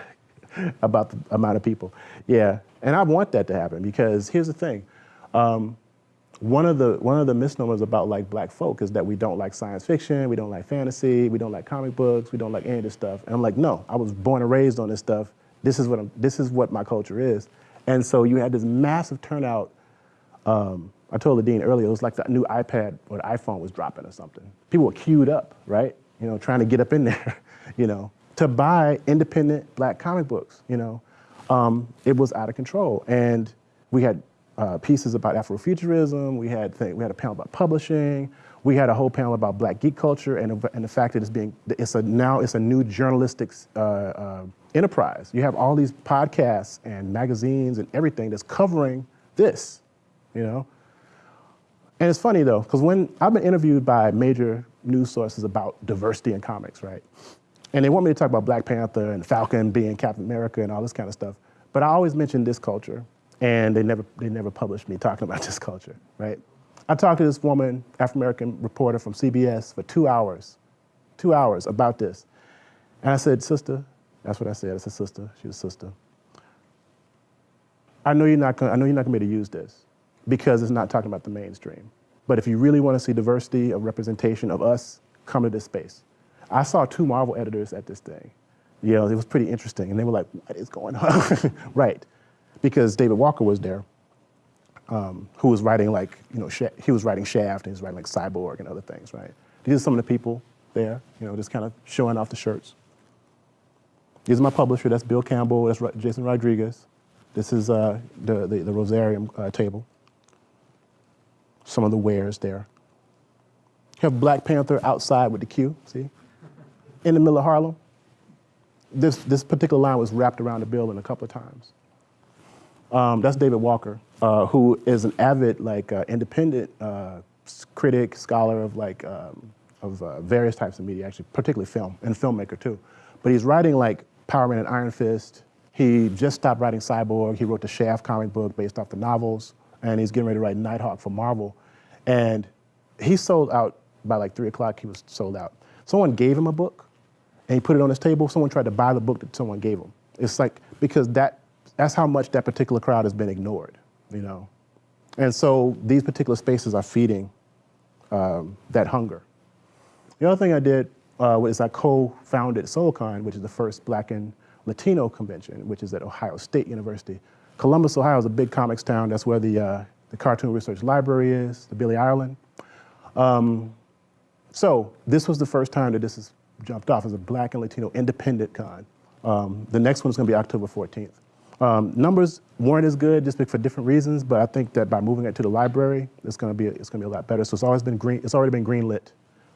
the, about the amount of people. Yeah, and I want that to happen because here's the thing. Um, one of the one of the misnomers about like black folk is that we don't like science fiction, we don't like fantasy, we don't like comic books, we don't like any of this stuff. And I'm like, no, I was born and raised on this stuff. This is what I'm, this is what my culture is. And so you had this massive turnout. Um, I told the dean earlier, it was like the new iPad or the iPhone was dropping or something. People were queued up, right? You know, trying to get up in there, you know, to buy independent black comic books, you know. Um, it was out of control. And we had uh, pieces about Afrofuturism. We had we had a panel about publishing. We had a whole panel about Black geek culture and, and the fact that it's being it's a now it's a new journalistic uh, uh, enterprise. You have all these podcasts and magazines and everything that's covering this, you know. And it's funny though, because when I've been interviewed by major news sources about diversity in comics, right? And they want me to talk about Black Panther and Falcon being Captain America and all this kind of stuff. But I always mention this culture and they never, they never published me talking about this culture, right? I talked to this woman, African-American reporter from CBS for two hours, two hours about this. And I said, sister, that's what I said, I said, sister, she was sister. I know you're not gonna, I know you're not gonna be able to use this because it's not talking about the mainstream. But if you really wanna see diversity of representation of us, come to this space. I saw two Marvel editors at this thing. You know, it was pretty interesting. And they were like, what is going on? right because David Walker was there, um, who was writing like, you know, he was writing Shaft and he was writing like Cyborg and other things, right? These are some of the people there, you know, just kind of showing off the shirts. These are my publisher, that's Bill Campbell, that's Jason Rodriguez. This is uh, the, the, the, Rosarium uh, table. Some of the wares there. You have Black Panther outside with the queue, see? In the middle of Harlem. This, this particular line was wrapped around the building a couple of times. Um, that's David Walker, uh, who is an avid, like, uh, independent uh, critic, scholar of like um, of uh, various types of media, actually, particularly film and filmmaker too. But he's writing like Power Man and Iron Fist. He just stopped writing Cyborg. He wrote the Shaft comic book based off the novels, and he's getting ready to write Nighthawk for Marvel. And he sold out by like three o'clock. He was sold out. Someone gave him a book, and he put it on his table. Someone tried to buy the book that someone gave him. It's like because that that's how much that particular crowd has been ignored, you know. And so these particular spaces are feeding um, that hunger. The other thing I did uh, was I co-founded SoulCon, which is the first Black and Latino convention, which is at Ohio State University. Columbus, Ohio is a big comics town. That's where the, uh, the Cartoon Research Library is, the Billy Ireland. Um, so this was the first time that this has jumped off as a Black and Latino independent con. Um, the next one is going to be October 14th. Um, numbers weren't as good just for different reasons, but I think that by moving it to the library, it's going to be it's to be a lot better. So it's always been green. It's already been green lit.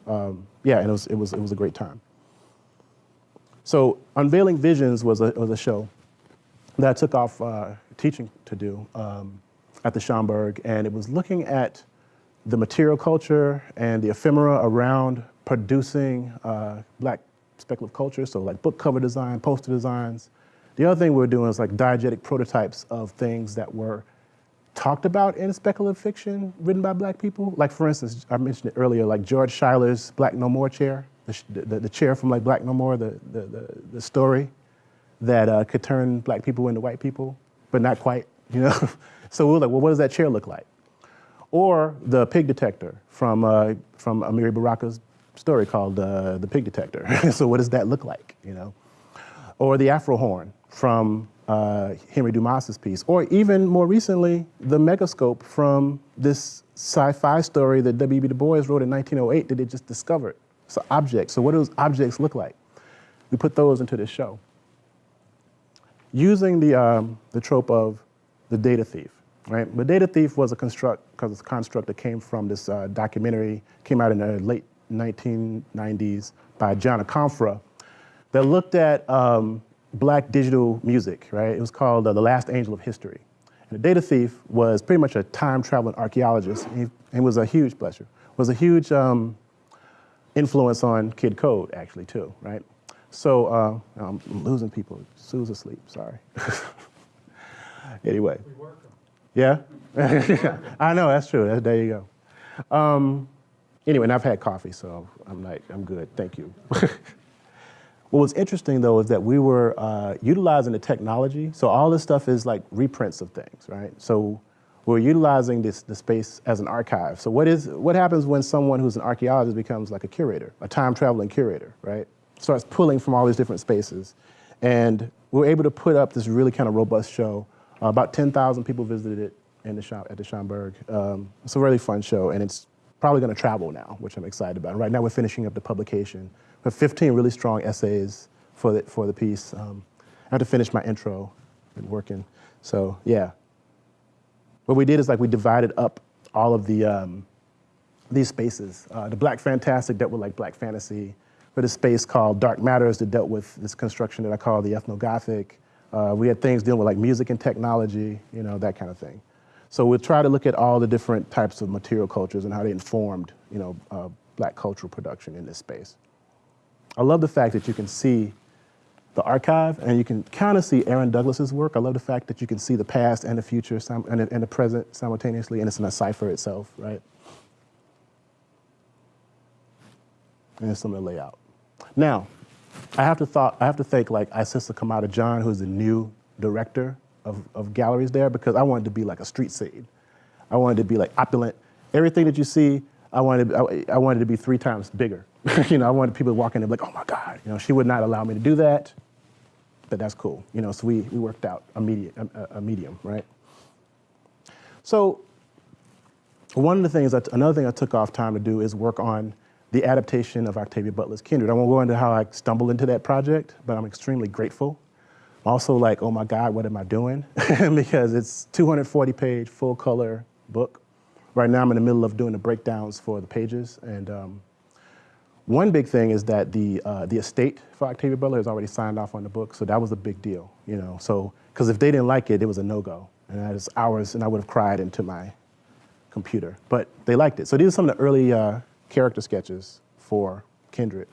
Um, yeah, and it was it was it was a great time. So unveiling visions was a was a show that took off uh, teaching to do um, at the Schomburg, and it was looking at the material culture and the ephemera around producing uh, black speculative culture. So like book cover design, poster designs. The other thing we are doing is like diegetic prototypes of things that were talked about in speculative fiction written by black people. Like for instance, I mentioned it earlier, like George Schuyler's Black No More chair, the, the, the chair from like Black No More, the, the, the, the story that uh, could turn black people into white people, but not quite, you know? so we were like, well, what does that chair look like? Or the pig detector from, uh, from Amiri Baraka's story called uh, The Pig Detector. so what does that look like, you know? Or the Afro horn from uh, Henry Dumas's piece, or even more recently, the megascope from this sci-fi story that W.B. Du Bois wrote in 1908 that they just discovered. So objects, so what do those objects look like? We put those into this show. Using the, um, the trope of the data thief, right? The data thief was a construct, because it's a construct that came from this uh, documentary, came out in the late 1990s by John Akomfrah, that looked at um, black digital music, right? It was called uh, The Last Angel of History. And the data thief was pretty much a time traveling archaeologist and, he, was a huge, you, was a huge um, influence on Kid Code actually too, right? So uh, I'm losing people. Sue's asleep, sorry. anyway. Yeah? I know, that's true. there you go. Um, anyway, and I've had coffee, so I'm like, I'm good, thank you. What was interesting though is that we were uh, utilizing the technology. So all this stuff is like reprints of things, right? So we're utilizing this the space as an archive. So what is what happens when someone who's an archaeologist becomes like a curator, a time traveling curator, right? Starts pulling from all these different spaces, and we were able to put up this really kind of robust show. Uh, about 10,000 people visited it in the shop at the Schomburg. Um, it's a really fun show, and it's probably going to travel now, which I'm excited about. right now, we're finishing up the publication. We have 15 really strong essays for the for the piece. Um, I have to finish my intro and working. So yeah. What we did is like we divided up all of the um, these spaces. Uh, the Black Fantastic dealt with like Black fantasy. For the space called Dark Matters that dealt with this construction that I call the ethnogothic. Uh, we had things dealing with like music and technology, you know, that kind of thing. So we'll try to look at all the different types of material cultures and how they informed, you know, uh, black cultural production in this space. I love the fact that you can see the archive, and you can kind of see Aaron Douglas's work. I love the fact that you can see the past and the future and the, and the present simultaneously, and it's in a cipher itself, right? And some of the layout. Now, I have to thought I have to thank like Isissa Komada-John, who's the new director of, of galleries there, because I wanted to be like a street scene. I wanted to be like opulent. Everything that you see, I wanted I, I wanted to be three times bigger. you know, I wanted people walking in like, oh my God. You know, she would not allow me to do that, but that's cool. You know, so we, we worked out a, media, a, a medium, right? So one of the things, that, another thing I took off time to do is work on the adaptation of Octavia Butler's Kindred. I won't go into how I stumbled into that project, but I'm extremely grateful. I'm also like, oh my God, what am I doing? because it's 240 page, full color book. Right now I'm in the middle of doing the breakdowns for the pages and um, one big thing is that the, uh, the estate for Octavia Butler has already signed off on the book, so that was a big deal, you know. So, because if they didn't like it, it was a no-go, and that is hours, and I would have cried into my computer. But they liked it. So these are some of the early uh, character sketches for Kindred,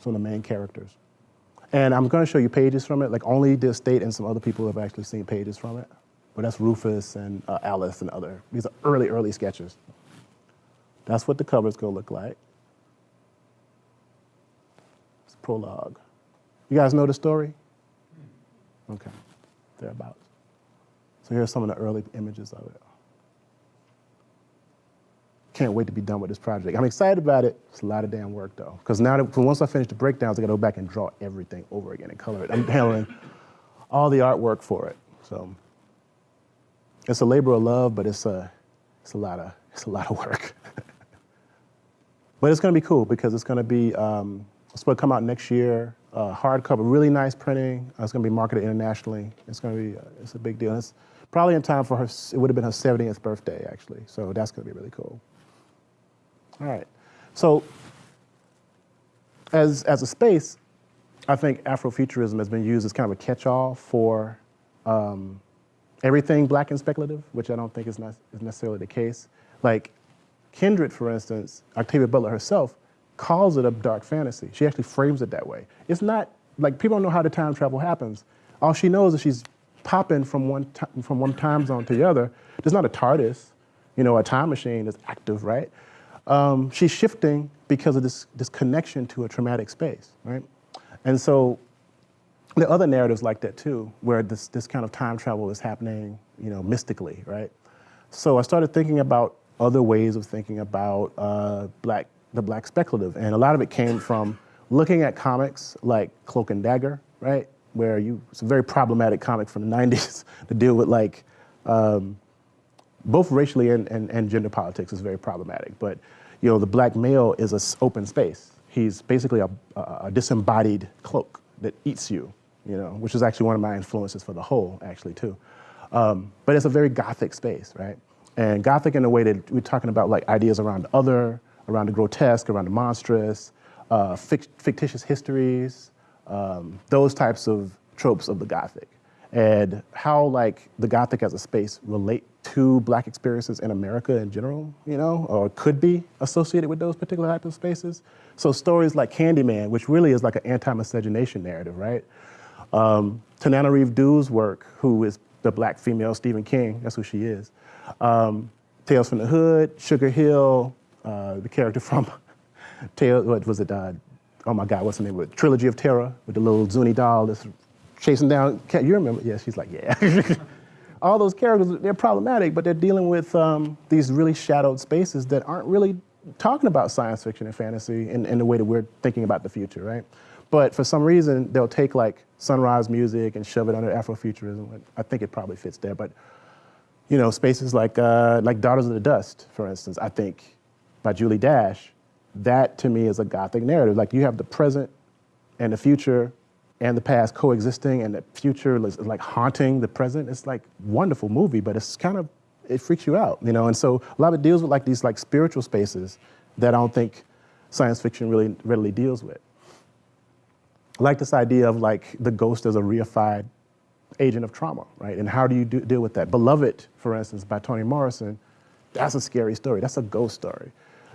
some of the main characters. And I'm going to show you pages from it. Like only the estate and some other people have actually seen pages from it. But that's Rufus and uh, Alice and other. These are early, early sketches. That's what the cover's going to look like It's prologue. You guys know the story? Okay, thereabouts. So here's some of the early images of it. Can't wait to be done with this project. I'm excited about it. It's a lot of damn work though. Because now that, once I finish the breakdowns, I gotta go back and draw everything over again and color it. I'm handling all the artwork for it. So it's a labor of love, but it's a, it's a lot of, it's a lot of work. but it's gonna be cool because it's gonna be, um, it's supposed to come out next year. Uh, hardcover, really nice printing. Uh, it's to be marketed internationally. It's to be, uh, it's a big deal. It's probably in time for her, it would have been her 70th birthday, actually. So that's to be really cool. All right. So as, as a space, I think Afrofuturism has been used as kind of a catch-all for um, everything black and speculative, which I don't think is, is necessarily the case. Like Kindred, for instance, Octavia Butler herself, calls it a dark fantasy. She actually frames it that way. It's not, like people don't know how the time travel happens. All she knows is she's popping from one, from one time zone to the other. There's not a TARDIS, you know, a time machine is active, right? Um, she's shifting because of this, this connection to a traumatic space, right? And so there are other narratives like that too, where this, this kind of time travel is happening, you know, mystically, right? So I started thinking about other ways of thinking about uh, black the black speculative. And a lot of it came from looking at comics like Cloak and Dagger, right? Where you, it's a very problematic comic from the 90s to deal with like, um, both racially and, and, and, gender politics is very problematic. But, you know, the black male is an open space. He's basically a, a, disembodied cloak that eats you, you know, which is actually one of my influences for the whole, actually, too. Um, but it's a very gothic space, right? And gothic in a way that we're talking about like ideas around other, around the grotesque, around the monstrous, uh, fictitious histories, um, those types of tropes of the Gothic. And how like the Gothic as a space relate to black experiences in America in general, you know, or could be associated with those particular types of spaces. So stories like Candyman, which really is like an anti-miscegenation narrative, right? Um, Tananarive Due's work, who is the black female Stephen King, that's who she is. Um, Tales from the Hood, Sugar Hill, uh, the character from Tale, what was it? Uh, oh my God, what's the name of it? Trilogy of Terror with the little Zuni doll that's chasing down. You remember? Yeah, she's like, yeah. all those characters, they're problematic, but they're dealing with um, these really shadowed spaces that aren't really talking about science fiction and fantasy in, in the way that we're thinking about the future, right? But for some reason, they'll take like Sun Ra's music and shove it under Afrofuturism. I think it probably fits there, but you know, spaces like, uh, like Daughters of the Dust, for instance, I think by Julie Dash, that to me is a Gothic narrative. Like you have the present and the future and the past coexisting and the future is like haunting the present. It's like wonderful movie, but it's kind of, it freaks you out, you know? And so a lot of it deals with like these like spiritual spaces that I don't think science fiction really readily deals with. I like this idea of like the ghost as a reified agent of trauma, right? And how do you do, deal with that? Beloved, for instance, by Toni Morrison, that's a scary story. That's a ghost story.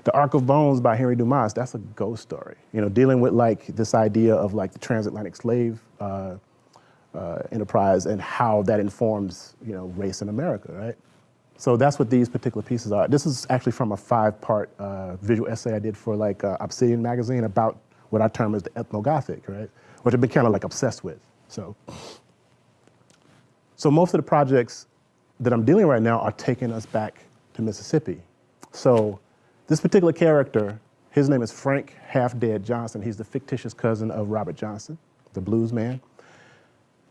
The Ark of Bones by Henry Dumas, that's a ghost story. You know, dealing with like this idea of like the transatlantic slave uh, uh, enterprise and how that informs, you know, race in America, right? So that's what these particular pieces are. This is actually from a five-part uh, visual essay I did for like uh, Obsidian magazine about what I term as the ethnogothic, right? Which I've been kind of like obsessed with, so. So most of the projects that I'm dealing right now are taking us back to Mississippi. So this particular character, his name is Frank Half Dead Johnson. He's the fictitious cousin of Robert Johnson, the blues man.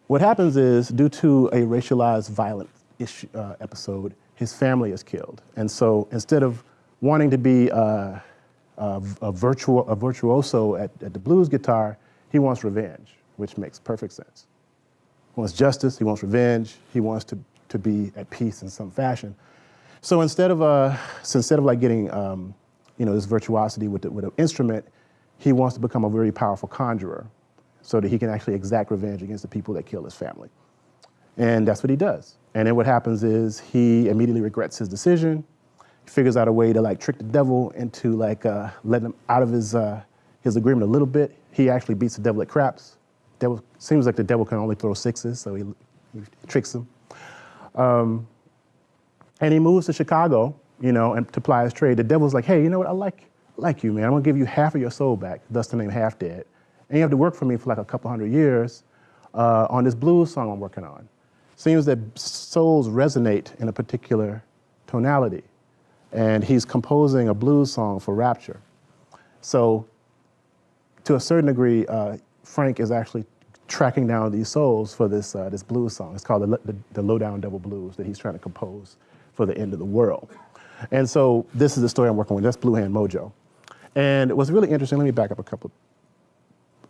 What happens is, due to a racialized violent issue, uh, episode, his family is killed. And so instead of wanting to be uh, a, a, a virtuoso at, at the blues guitar, he wants revenge, which makes perfect sense. He wants justice, he wants revenge, he wants to, to be at peace in some fashion. So instead of, uh, so instead of like getting um, you know, this virtuosity with, the, with an instrument, he wants to become a very powerful conjurer so that he can actually exact revenge against the people that kill his family. And that's what he does. And then what happens is he immediately regrets his decision, he figures out a way to like trick the devil into like uh, letting him out of his, uh, his agreement a little bit. He actually beats the devil at craps, devil, seems like the devil can only throw sixes, so he, he tricks him. Um, and he moves to Chicago, you know, and to ply his trade. The devil's like, hey, you know what, I like, like you, man. I'm gonna give you half of your soul back, thus the name Half Dead. And you have to work for me for like a couple hundred years uh, on this blues song I'm working on. Seems that souls resonate in a particular tonality. And he's composing a blues song for Rapture. So to a certain degree, uh, Frank is actually tracking down these souls for this, uh, this blues song. It's called the, the, the Lowdown Devil Blues that he's trying to compose for the end of the world. And so this is the story I'm working with. That's Blue Hand Mojo. And was really interesting. Let me back up a couple.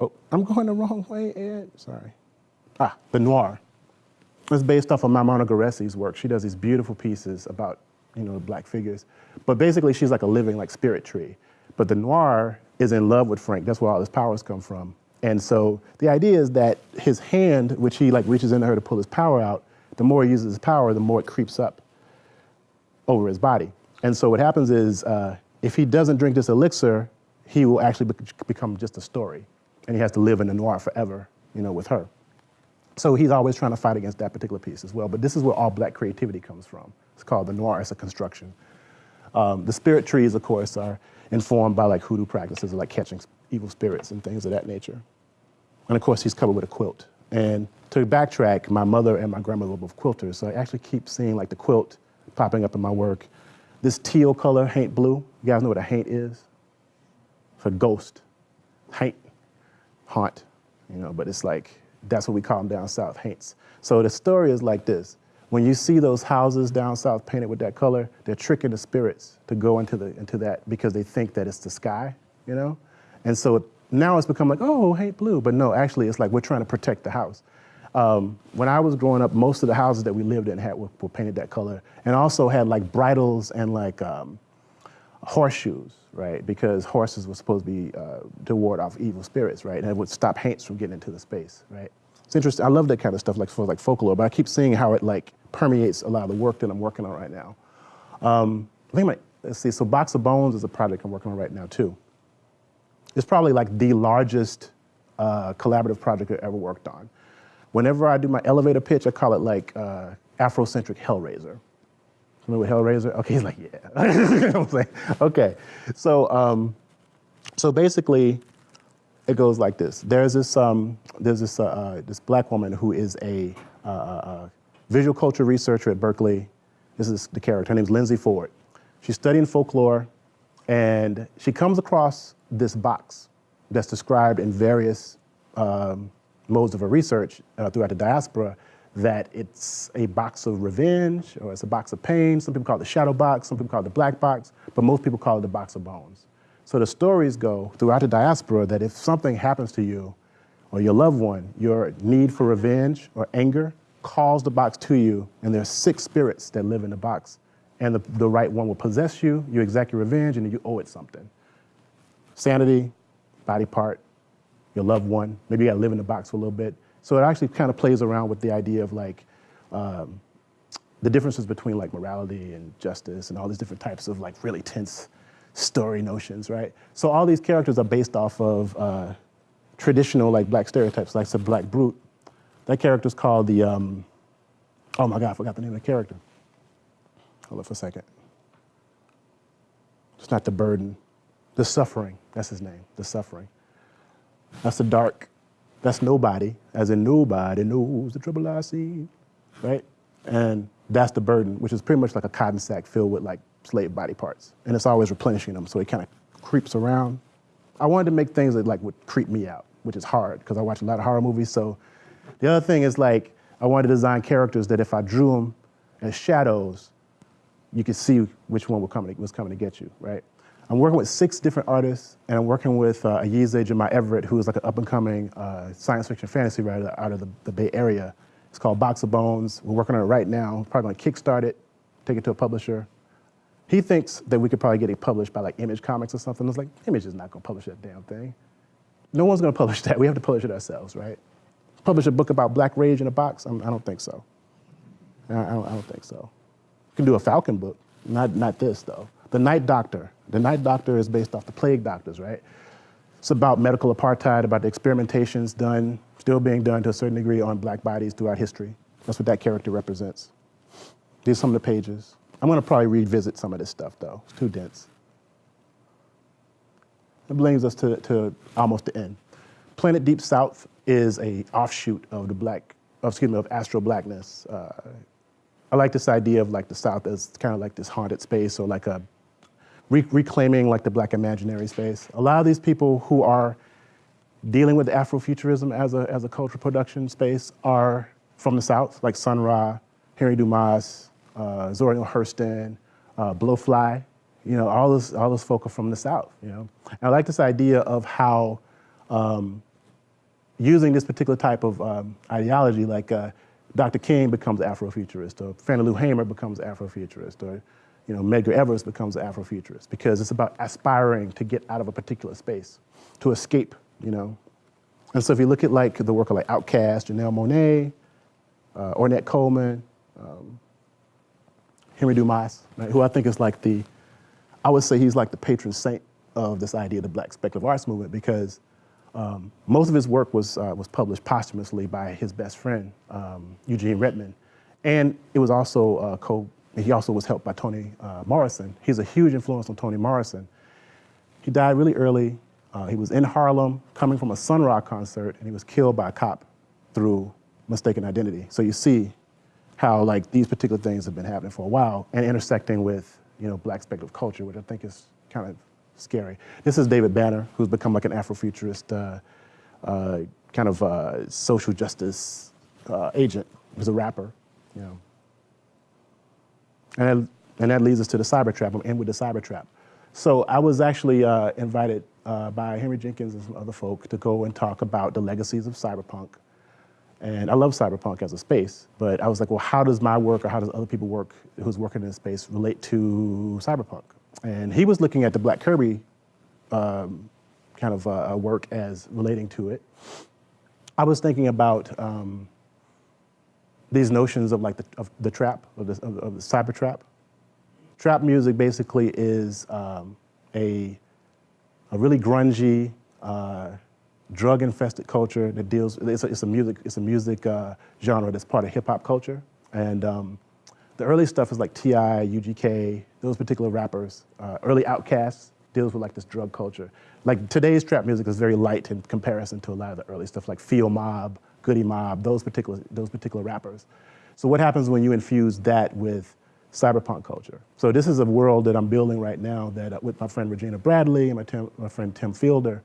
Oh, I'm going the wrong way, Ed. Sorry. Ah, the noir. It's based off of Maimouna Guerresi's work. She does these beautiful pieces about, you know, black figures. But basically, she's like a living, like, spirit tree. But the noir is in love with Frank. That's where all his powers come from. And so the idea is that his hand, which he like reaches into her to pull his power out, the more he uses his power, the more it creeps up over his body. And so what happens is, uh, if he doesn't drink this elixir, he will actually be become just a story. And he has to live in the noir forever, you know, with her. So he's always trying to fight against that particular piece as well. But this is where all black creativity comes from. It's called the noir as a construction. Um, the spirit trees, of course, are informed by like hoodoo practices, like catching evil spirits and things of that nature. And of course, he's covered with a quilt. And to backtrack, my mother and my grandmother were both quilters, so I actually keep seeing like the quilt popping up in my work. This teal color, haint blue, you guys know what a haint is? It's a ghost, haint, haunt, you know, but it's like, that's what we call them down south, haints. So the story is like this. When you see those houses down south painted with that color, they're tricking the spirits to go into, the, into that because they think that it's the sky, you know? And so now it's become like, oh, haint blue. But no, actually, it's like we're trying to protect the house. Um, when I was growing up, most of the houses that we lived in had were, were painted that color, and also had like bridles and like um, horseshoes, right? Because horses were supposed to be uh, to ward off evil spirits, right? And it would stop haints from getting into the space, right? It's interesting. I love that kind of stuff, like for like folklore. But I keep seeing how it like permeates a lot of the work that I'm working on right now. Um, I think my let's see. So Box of Bones is a project I'm working on right now too. It's probably like the largest uh, collaborative project I've ever worked on. Whenever I do my elevator pitch, I call it like uh, Afrocentric Hellraiser. Remember Hellraiser? Okay, he's like, yeah. Like, okay. So, um, so basically, it goes like this. There's this, um, there's this, uh, uh, this black woman who is a, uh, uh, uh visual culture researcher at Berkeley. This is the character. Her name's Lindsay Ford. She's studying folklore, and she comes across this box that's described in various um, modes of her research uh, throughout the diaspora that it's a box of revenge or it's a box of pain. Some people call it the shadow box, some people call it the black box, but most people call it the box of bones. So the stories go throughout the diaspora that if something happens to you or your loved one, your need for revenge or anger calls the box to you, and there are six spirits that live in the box. And the, the right one will possess you, you exact your revenge, and you owe it something. Sanity, body part, your loved one, maybe you gotta live in the box for a little bit. So it actually kind of plays around with the idea of like, um, the differences between like morality and justice and all these different types of like really tense story notions, right? So all these characters are based off of uh, traditional like black stereotypes, like the black brute. That character's called the, um, oh my God, I forgot the name of the character. Hold on for a second. It's not the burden, the suffering, that's his name, the suffering. That's the dark, that's nobody, as in nobody knows the trouble I see, right? And that's the burden, which is pretty much like a cotton sack filled with like slave body parts. And it's always replenishing them, so it kind of creeps around. I wanted to make things that like would creep me out, which is hard because I watch a lot of horror movies. So the other thing is like, I wanted to design characters that if I drew them as shadows, you could see which one was coming, was coming to get you, right? I'm working with six different artists, and I'm working with uh, Ayize Jama-Everett, who is like an up-and-coming uh, science fiction fantasy writer out of the, the, Bay Area. It's called Box of Bones. We're working on it right now. Probably gonna kickstart it, take it to a publisher. He thinks that we could probably get it published by like Image Comics or something. I was like, Image is not gonna publish that damn thing. No one's gonna publish that. We have to publish it ourselves, right? Publish a book about black rage in a box? I'm, I do not think so. I don't, I don't think so. You can do a Falcon book, not, not this though. The Night Doctor. The Night Doctor is based off the plague doctors, right? It's about medical apartheid, about the experimentations done, still being done to a certain degree on black bodies throughout history. That's what that character represents. These are some of the pages. I'm gonna probably revisit some of this stuff though. It's too dense. It brings us to, to almost the end. Planet Deep South is a offshoot of the black, excuse me, of Astro Blackness. Uh, I like this idea of like the South as kind of like this haunted space or like a re reclaiming like the black imaginary space. A lot of these people who are dealing with Afrofuturism as a, as a cultural production space are from the South, like Sun Ra, Henry Dumas, uh, Zora Neale Hurston, uh, Blowfly, you know, all those, all those folk are from the South, you know. And I like this idea of how um, using this particular type of um, ideology, like uh, Dr. King becomes Afrofuturist, or Fannie Lou Hamer becomes Afrofuturist, or you know, Medgar Evers becomes an Afrofuturist because it's about aspiring to get out of a particular space, to escape, you know. And so if you look at like the work of like Outkast, Janelle Monáe, uh, Ornette Coleman, um, Henry Dumas, right, who I think is like the, I would say he's like the patron saint of this idea of the black speculative arts movement because um, most of his work was, uh, was published posthumously by his best friend, um, Eugene Redmond. And it was also uh, co he also was helped by Toni uh, Morrison. He's a huge influence on Toni Morrison. He died really early. Uh, he was in Harlem coming from a Sun Ra concert and he was killed by a cop through mistaken identity. So you see how like these particular things have been happening for a while and intersecting with you know black speculative culture, which I think is kind of scary. This is David Banner, who's become like an Afrofuturist uh, uh, kind of uh, social justice uh, agent. He's a rapper, you know. And that, and that leads us to the cyber trap. I'm with the cyber trap. So I was actually uh, invited uh, by Henry Jenkins and some other folk to go and talk about the legacies of cyberpunk. And I love cyberpunk as a space, but I was like, well, how does my work or how does other people work who's working in this space relate to cyberpunk? And he was looking at the Black Kirby um, kind of uh, work as relating to it. I was thinking about um, these notions of like the, of the trap, of the, of, of the cyber trap. Trap music basically is um, a, a really grungy, uh, drug-infested culture that deals, it's a, it's a music, it's a music uh, genre that's part of hip hop culture. And um, the early stuff is like T.I., UGK, those particular rappers. Uh, early Outkast deals with like this drug culture. Like today's trap music is very light in comparison to a lot of the early stuff like Field Mob, Goodie Mob, those particular, those particular rappers. So what happens when you infuse that with cyberpunk culture? So this is a world that I'm building right now that uh, with my friend Regina Bradley and my, Tim, my friend Tim Fielder,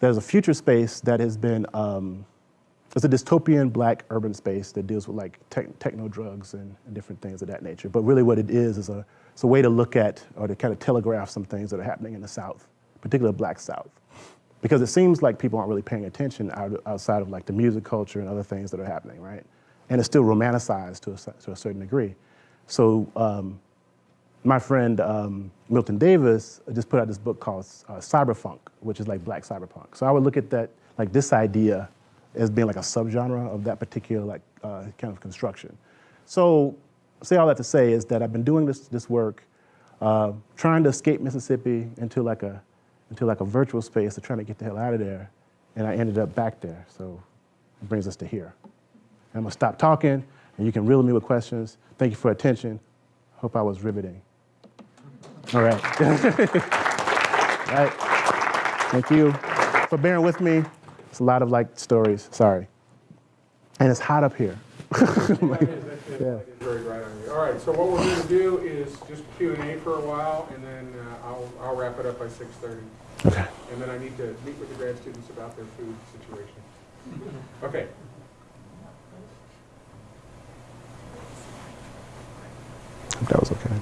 there's a future space that has been, um, it's a dystopian black urban space that deals with like tech, techno drugs and, and, different things of that nature. But really what it is is a, it's a way to look at or to kind of telegraph some things that are happening in the South, particularly black South. Because it seems like people aren't really paying attention out, outside of like the music culture and other things that are happening, right? And it's still romanticized to a, to a certain degree. So um, my friend um, Milton Davis just put out this book called uh, Cyberfunk, which is like black cyberpunk. So I would look at that, like this idea as being like a subgenre of that particular like uh, kind of construction. So say all that to say is that I've been doing this, this work, uh, trying to escape Mississippi into like, a, into like a virtual space to try to get the hell out of there. And I ended up back there. So it brings us to here. I'm gonna stop talking and you can riddle me with questions. Thank you for attention. Hope I was riveting. All right. All right. Thank you for bearing with me. It's a lot of like stories, sorry. And it's hot up here. yeah. very bright on you. All right, so what we're going to do is just Q&A for a while, and then uh, I'll, I'll wrap it up by 6.30. Okay. And then I need to meet with the grad students about their food situation. Okay. That was okay.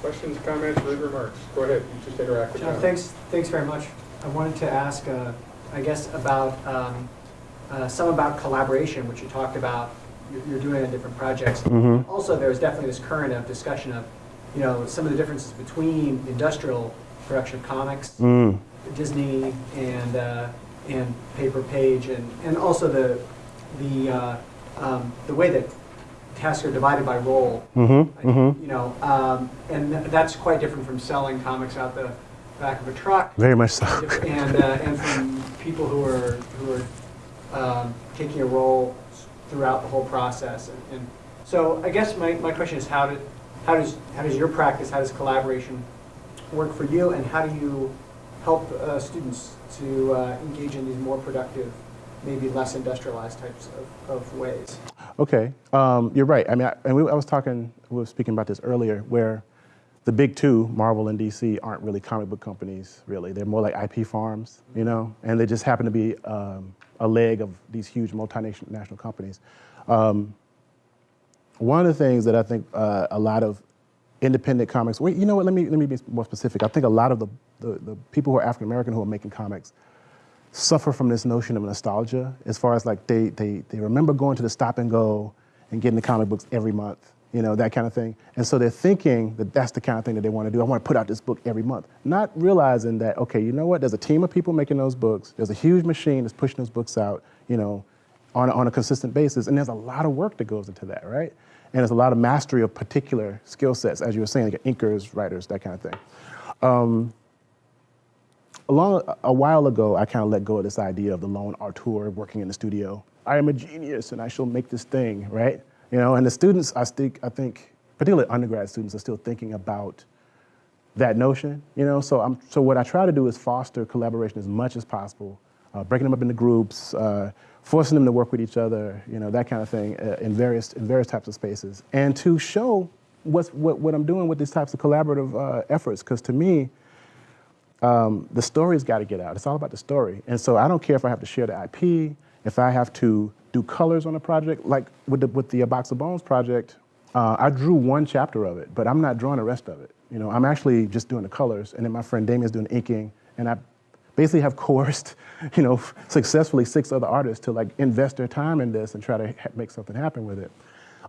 Questions, comments, rude remarks? Go ahead, you just interact with John, John. thanks, thanks very much. I wanted to ask, uh, I guess, about um, uh, some about collaboration, which you talked about. You're, you're doing on different projects. Mhm. Also, there's definitely this current of discussion of, you know, some of the differences between industrial production of comics, Mm. Disney, and uh, and paper page, and and also the the uh, um, the way that tasks are divided by role. Mm-hmm. Mm-hmm. You know, um, and th- that's quite different from selling comics out the back of a truck Very much so. and, uh, and from people who are, who are um, taking a role throughout the whole process. And, and so I guess my, my question is how, did, how, does, how does your practice, how does collaboration work for you, and how do you help uh, students to uh, engage in these more productive, maybe less industrialized types of, of ways? Okay, um, you're right. I mean, I, and we, I was talking, we were speaking about this earlier, where the big two, Marvel and DC, aren't really comic book companies, really. They're more like IP farms, you know, and they just happen to be um, a leg of these huge multinational companies. Um, one of the things that I think uh, a lot of independent comics, wait, you know what, let me, let me be more specific. I think a lot of the, the, the people who are African American who are making comics suffer from this notion of nostalgia as far as like they, they, they remember going to the stop and go and getting the comic books every month, you know, that kind of thing. And so they're thinking that that's the kind of thing that they want to do. I want to put out this book every month. Not realizing that, okay, you know what, there's a team of people making those books. There's a huge machine that's pushing those books out, you know, on, on a consistent basis. And there's a lot of work that goes into that, right? And there's a lot of mastery of particular skill sets, as you were saying, like inkers, writers, that kind of thing. Um, a, long, a while ago, I kind of let go of this idea of the lone auteur working in the studio. I am a genius and I shall make this thing, right? You know, and the students, I think, I think, particularly undergrad students, are still thinking about that notion. You know, so I'm, so what I try to do is foster collaboration as much as possible, uh, breaking them up into groups, uh, forcing them to work with each other, you know, that kind of thing, uh, in various in various types of spaces, and to show what's what, what I'm doing with these types of collaborative uh, efforts. Because to me, um, the story's got to get out. It's all about the story. And so I don't care if I have to share the IP, if I have to do colors on a project, like with the, with the Box of Bones project, uh, I drew one chapter of it, but I'm not drawing the rest of it. You know, I'm actually just doing the colors, and then my friend Damien's doing inking, and I basically have coerced, you know, successfully six other artists to like invest their time in this and try to make something happen with it.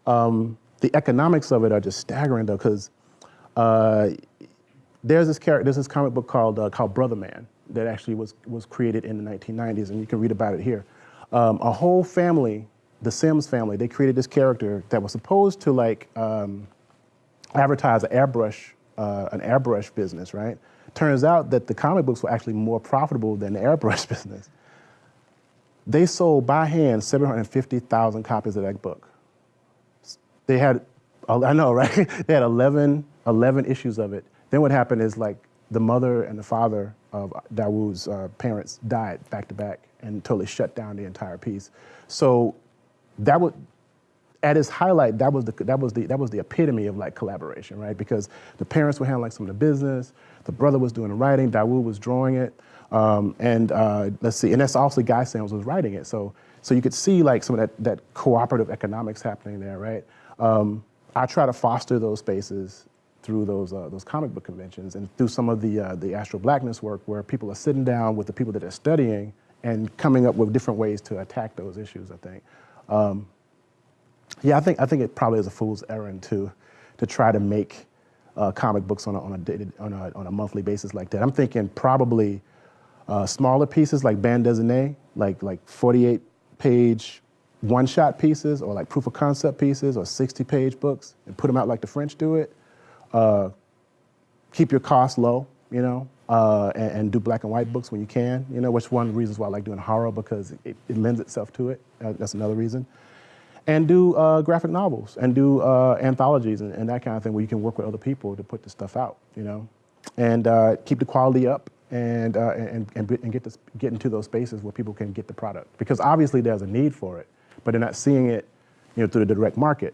Um, the economics of it are just staggering though, because uh, there's this character, there's this comic book called uh, called Brother Man that actually was was created in the 1990s, and you can read about it here. Um, a whole family, the Sims family, they created this character that was supposed to like um, advertise an airbrush uh, an airbrush business, right? Turns out that the comic books were actually more profitable than the airbrush business. They sold by hand 750,000 copies of that book. They had, I know, right? they had 11, 11 issues of it. Then what happened is like the mother and the father of Dawud's uh, parents died back to back and totally shut down the entire piece. So that would, at its highlight, that was the that was the that was the epitome of like collaboration, right? Because the parents were handling some of the business, the brother was doing the writing, Dawud was drawing it, um, and uh, let's see, and that's also Guy Sims was writing it. So so you could see like some of that that cooperative economics happening there, right? Um, I try to foster those spaces through those uh, those comic book conventions and through some of the uh, the Astro Blackness work, where people are sitting down with the people that they're studying and coming up with different ways to attack those issues. I think. Um, yeah, I think I think it probably is a fool's errand to to try to make uh, comic books on a, on a dated, on a on a monthly basis like that. I'm thinking probably uh, smaller pieces like bande dessinée, like like 48 page one shot pieces or like proof of concept pieces or 60 page books and put them out like the French do it. Uh, keep your costs low, you know, uh, and, and, do black and white books when you can, you know, which one of the reasons why I like doing horror because it, it lends itself to it. Uh, that's another reason and do uh, graphic novels and do uh, anthologies and, and, that kind of thing where you can work with other people to put this stuff out, you know, and uh, keep the quality up and, uh, and, and, and, get, this, get into those spaces where people can get the product. Because obviously there's a need for it, but they're not seeing it you know, through the direct market.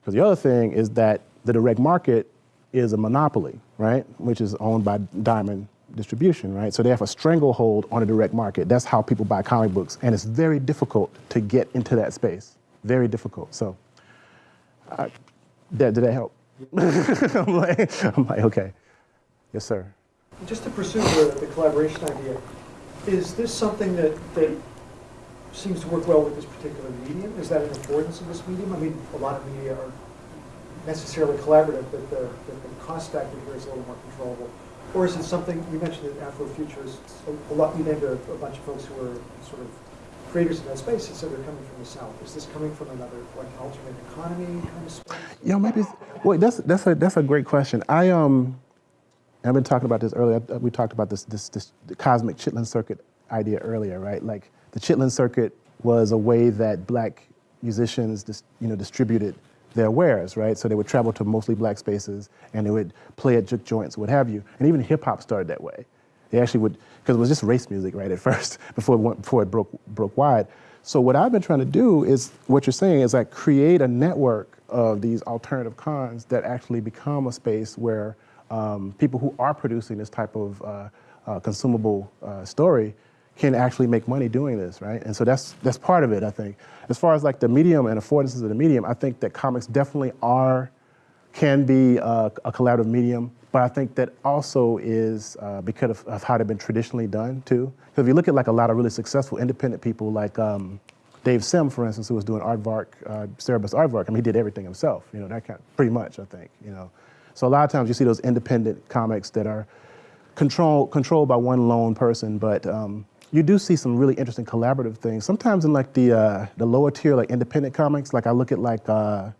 Because the other thing is that the direct market is a monopoly, right, which is owned by Diamond distribution, right? So they have a stranglehold on the direct market. That's how people buy comic books. And it's very difficult to get into that space very difficult. So, uh, did, did that help? I'm, like, I'm like, okay. Yes, sir. Just to pursue the, the collaboration idea, is this something that, that seems to work well with this particular medium? Is that an importance of this medium? I mean, a lot of media are necessarily collaborative, but the, the, cost factor here is a little more controllable. Or is it something, you mentioned that Afrofutures, a, a lot, you named a, a bunch of folks who are sort of creators in that space and said they're coming from the south. Is this coming from another like alternate economy kind of space? Yeah, maybe. Well, that's that's a that's a great question. I um, I've been talking about this earlier. We talked about this this this cosmic Chitlin circuit idea earlier, right? Like the Chitlin circuit was a way that black musicians, dis, you know, distributed their wares, right? So they would travel to mostly black spaces and they would play at juke joints, what have you. And even hip hop started that way. They actually would, because it was just race music, right, at first, before it, went, before it broke, broke wide. So what I've been trying to do is, what you're saying is like create a network of these alternative cons that actually become a space where um, people who are producing this type of uh, uh, consumable uh, story can actually make money doing this, right? And so that's that's part of it, I think. As far as like the medium and affordances of the medium, I think that comics definitely are, can be a, a collaborative medium. But I think that also is uh, because of, of, how they've been traditionally done too. Because if you look at like a lot of really successful independent people like um, Dave Sim, for instance, who was doing Aardvark, uh, Cerebus Aardvark, I mean, he did everything himself, you know, that kind of, pretty much, I think, you know. So a lot of times you see those independent comics that are control, controlled by one lone person, but um, you do see some really interesting collaborative things. Sometimes in like the, uh, the lower tier, like independent comics, like I look at like, uh,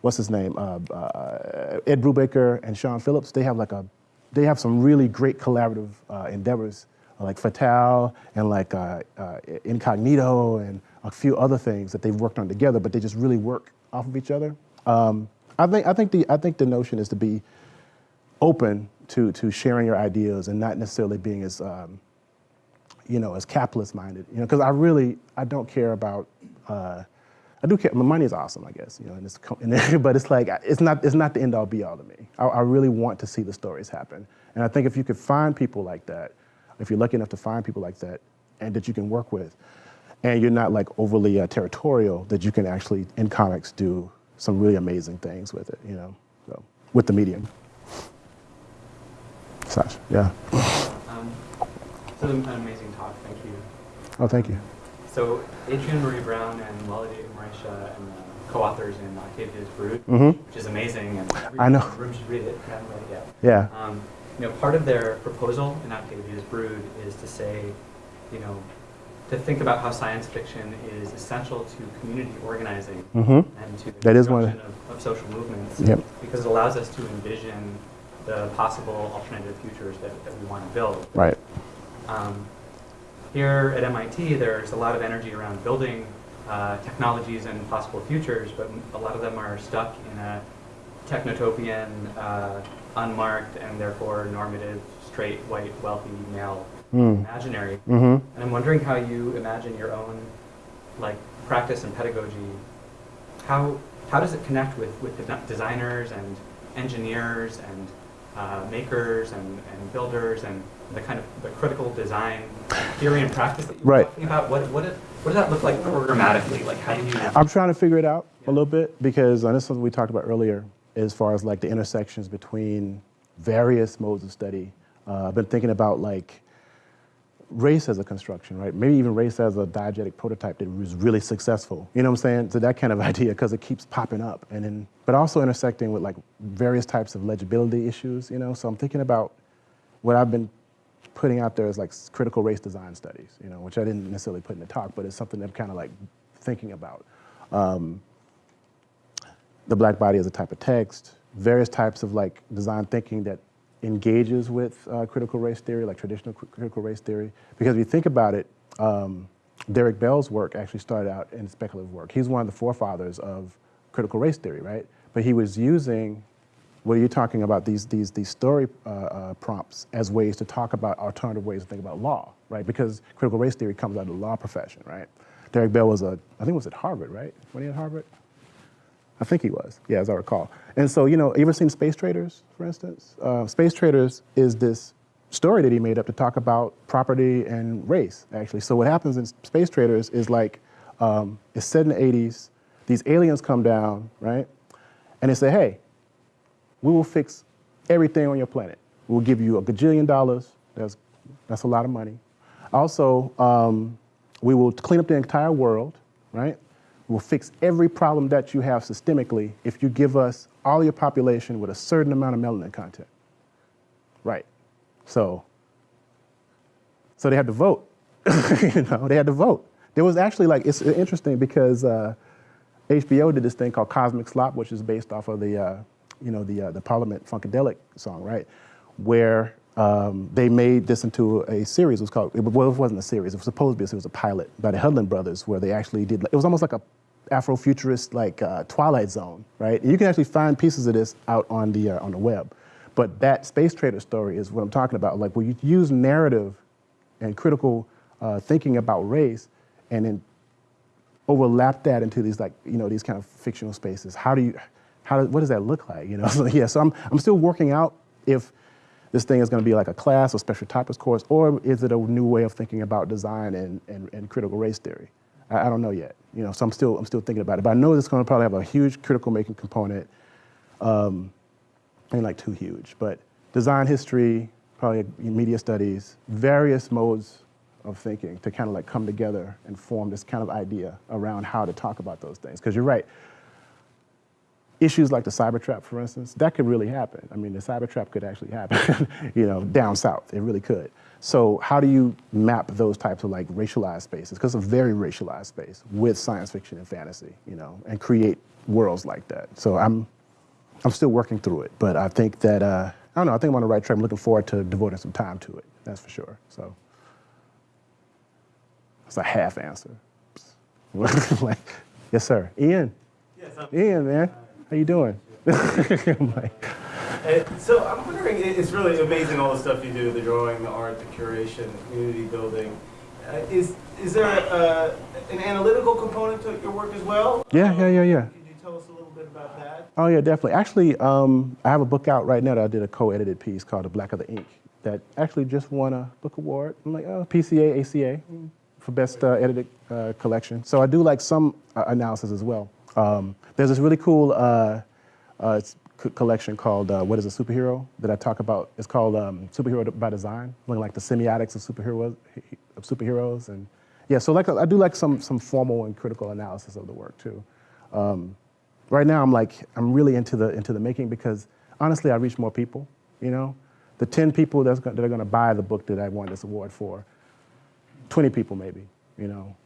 what's his name, uh, uh, Ed Brubaker and Sean Phillips, they have like a, they have some really great collaborative uh, endeavors, like Fatale and like uh, Incognito and a few other things that they've worked on together, but they just really work off of each other. Um, I think I think the I think the notion is to be open to to sharing your ideas and not necessarily being as um, you know as capitalist minded. You know, because I really I don't care about. Uh, I do care. My money is awesome, I guess, you know, and it's, and but it's like it's not it's not the end all be all to me. I, I, really want to see the stories happen, and I think if you could find people like that, if you're lucky enough to find people like that, and that you can work with, and you're not like overly uh, territorial, that you can actually in comics do some really amazing things with it, you know, so with the medium. Such, yeah. So an amazing talk. Thank you. Oh, thank you. So Adrienne Maree Brown and Walidah Imarisha and the co-authors in Octavia's Brood, mm -hmm. which is amazing, and I know. room should read it. haven't read it yet. Yeah. Um, you know, part of their proposal in Octavia's Brood is to say, you know, to think about how science fiction is essential to community organizing mm -hmm. and to the that is one of, of social movements, yep. because it allows us to envision the possible alternative futures that, that we want to build. Right. Um, here at MIT, there's a lot of energy around building uh, technologies and possible futures, but a lot of them are stuck in a technotopian, uh, unmarked, and therefore normative, straight, white, wealthy, male mm. imaginary. Mm -hmm. And I'm wondering how you imagine your own like practice and pedagogy how, how does it connect with, with the designers and engineers and uh, makers and, and builders and the kind of the critical design theory and practice that you were Right. talking about? What, what, it- what does that look like programmatically? Like how do you? I'm trying to figure it out a little bit because uh, this is something we talked about earlier as far as like the intersections between various modes of study. Uh, I've been thinking about like race as a construction, right? Maybe even race as a diegetic prototype that was really successful. You know what I'm saying? So that kind of idea because it keeps popping up, and then but also intersecting with like various types of legibility issues. You know, so I'm thinking about what I've been putting out there is like critical race design studies. You know, which I didn't necessarily put in the talk, but it's something that I'm kind of like thinking about. Um, the black body as a type of text, various types of like design thinking that engages with uh, critical race theory, like traditional cr- critical race theory. Because if you think about it, um, Derek Bell's work actually started out in speculative work. He's one of the forefathers of critical race theory, right? But he was using what are you're talking about these these these story uh, uh, prompts as ways to talk about alternative ways to think about law, right? Because critical race theory comes out of the law profession, right? Derek Bell was a I think was at Harvard, right? When he at Harvard, I think he was, yeah, as I recall. And so, you know, you ever seen Space Traders, for instance? Uh, Space Traders is this story that he made up to talk about property and race, actually. So what happens in Space Traders is like, um, it's set in the 80s, these aliens come down, right? And they say, hey, we will fix everything on your planet. We'll give you a gajillion dollars. That's, that's a lot of money. Also, um, we will clean up the entire world, right? We'll fix every problem that you have systemically if you give us all your population with a certain amount of melanin content. Right. So, so they had to vote. you know, they had to vote. There was actually like it's interesting because uh, HBO did this thing called Cosmic Slop, which is based off of the uh, you know the uh, the Parliament Funkadelic song, right? Where um, they made this into a series. It was called well, it wasn't a series. It was supposed to be. a series. It was a pilot by the Hudlin brothers, where they actually did. It was almost like a Afrofuturist like uh, Twilight Zone, right? You can actually find pieces of this out on the uh, on the web. But that space trader story is what I'm talking about. Like where you use narrative and critical uh, thinking about race, and then overlap that into these like you know these kind of fictional spaces. How do you, how what does that look like? You know, so yeah. So I'm I'm still working out if this thing is going to be like a class or special topics course, or is it a new way of thinking about design and, and, and critical race theory? I, I don't know yet. You know, so I'm still I'm still thinking about it. But I know it's going to probably have a huge critical making component. Um, ain't like too huge, but design history, probably media studies, various modes of thinking to kind of like come together and form this kind of idea around how to talk about those things. Because you're right, issues like the cyber trap, for instance, that could really happen. I mean, the cyber trap could actually happen, you know, down south. It really could. So how do you map those types of like racialized spaces? Because it's a very racialized space with science fiction and fantasy, you know, and create worlds like that. So I'm, I'm still working through it, but I think that uh, I don't know. I think I'm on the right track. I'm looking forward to devoting some time to it. That's for sure. So it's a half answer. like, yes, sir. Ian. Yes, I'm, Ian, man, how you doing? Uh, so I'm wondering, it's really amazing all the stuff you do, the drawing, the art, the curation, the community building. Uh, is, is there a, an analytical component to your work as well? Yeah, yeah, yeah, yeah. Could you tell us a little bit about that? Oh yeah, definitely. Actually, um, I have a book out right now that I did a co-edited piece called "The Blacker the Ink" that actually just won a book award. I'm like, oh, PCA, ACA mm, for best uh, edited uh, collection. So I do like some uh, analysis as well. Um, there's this really cool uh, uh, collection called uh, "What Is a Superhero?" that I talk about. It's called um, "Superhero by Design," looking like the semiotics of superheroes, of superheroes, and yeah. So like I do like some some formal and critical analysis of the work too. Um, right now I'm like I'm really into the into the making because honestly I reach more people. You know, the ten people that's go- that are going to buy the book that I won this award for, twenty people maybe. You know,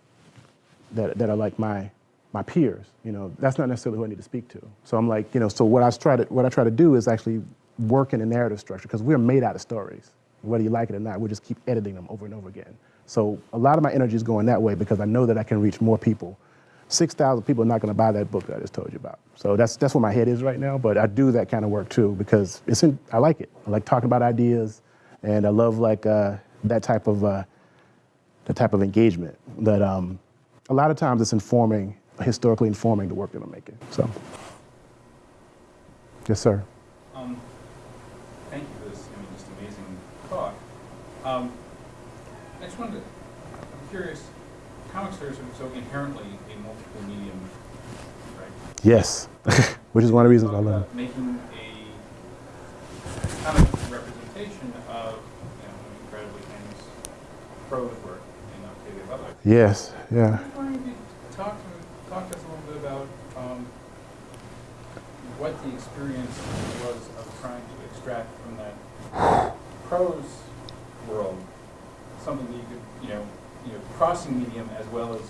that that are like my my peers. You know, that's not necessarily who I need to speak to. So I'm like, you know, so what I try to what I try to do is actually work in a narrative structure because we're made out of stories. Whether you like it or not, we just keep editing them over and over again. So a lot of my energy is going that way because I know that I can reach more people 6,000 people are not going to buy that book that I just told you about. So that's, that's where my head is right now, but I do that kind of work too because it's in, I like it. I like talking about ideas and I love like uh, that type of, uh, the type of engagement that um, a lot of times it's informing historically informing the work that I'm making. So, yes, sir. Um, thank you for this, I mean, just amazing talk. Um, I just wanted to, I'm curious, comics are so inherently a multiple medium, right? Yes, which is one of the reasons I love it. Making a comic representation of, you know, an incredibly famous prose work in Octavia Butler. Yes, yeah. I was wondering if you could talk to, talk to us a little bit about, um, what the experience was of trying to extract from that prose world, something that you could, you know, you know, crossing medium as well as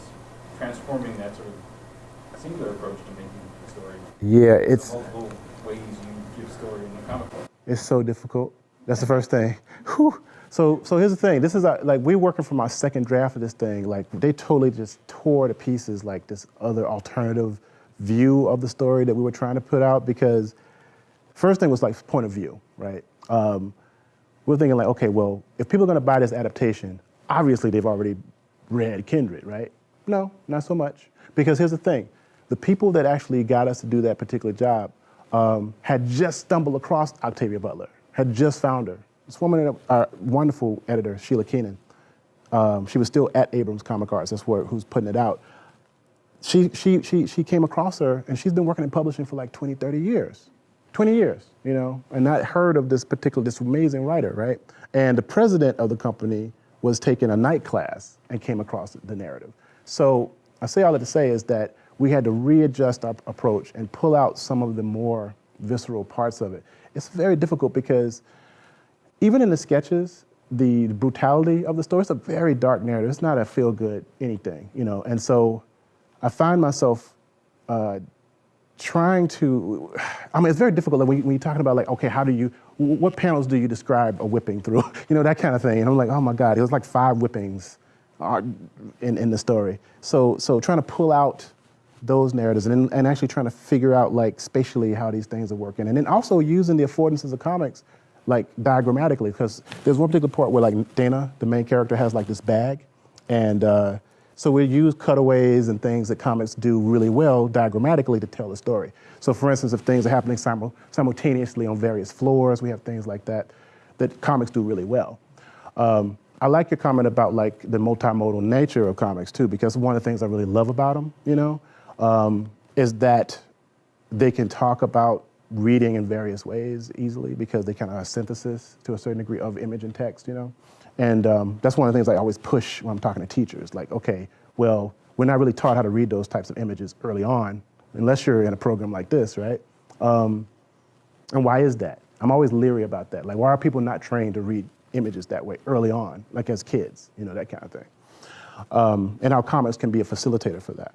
transforming that sort of singular approach to making a story. Yeah, it's Multiple ways you give story in the comic book. it's so difficult. That's the first thing. Whew. So, so here's the thing. This is our, like we're working from our second draft of this thing. Like they totally just tore to pieces like this other alternative view of the story that we were trying to put out because first thing was like point of view, right? Um, we're thinking like, okay, well, if people are going to buy this adaptation, obviously they've already read Kindred, right? No, not so much. Because here's the thing: the people that actually got us to do that particular job um, had just stumbled across Octavia Butler, had just found her. This woman, our wonderful editor, Sheila Keenan, um, she was still at Abrams Comic Arts. That's where who's putting it out. She, she, she, she came across her, and she's been working in publishing for like 20, 30 years. 20 years, you know, and not heard of this particular, this amazing writer, right? And the president of the company was taking a night class and came across the narrative. So I say all that to say is that we had to readjust our approach and pull out some of the more visceral parts of it. It's very difficult because even in the sketches, the brutality of the story, it's a very dark narrative. It's not a feel good anything, you know. And so I find myself uh, trying to, I mean, it's very difficult like, when, you, you're talking about like, okay, how do you, what panels do you describe a whipping through? you know, that kind of thing. And I'm like, oh my God, it was like five whippings uh, in, in the story. So, so trying to pull out those narratives and, and actually trying to figure out like spatially how these things are working. And then also using the affordances of comics like diagrammatically, because there's one particular part where like Dana, the main character, has like this bag. And uh, so we use cutaways and things that comics do really well diagrammatically to tell the story. So for instance, if things are happening simul simultaneously on various floors, we have things like that that comics do really well. Um, I like your comment about like the multimodal nature of comics too, because one of the things I really love about them, you know, um, is that they can talk about reading in various ways easily because they kind of are synthesis to a certain degree of image and text, you know. And um, that's one of the things I always push when I'm talking to teachers. Like, okay, well, we're not really taught how to read those types of images early on, unless you're in a program like this, right? Um, and why is that? I'm always leery about that. Like, why are people not trained to read images that way early on, like as kids, you know, that kind of thing. Um, and our comics can be a facilitator for that.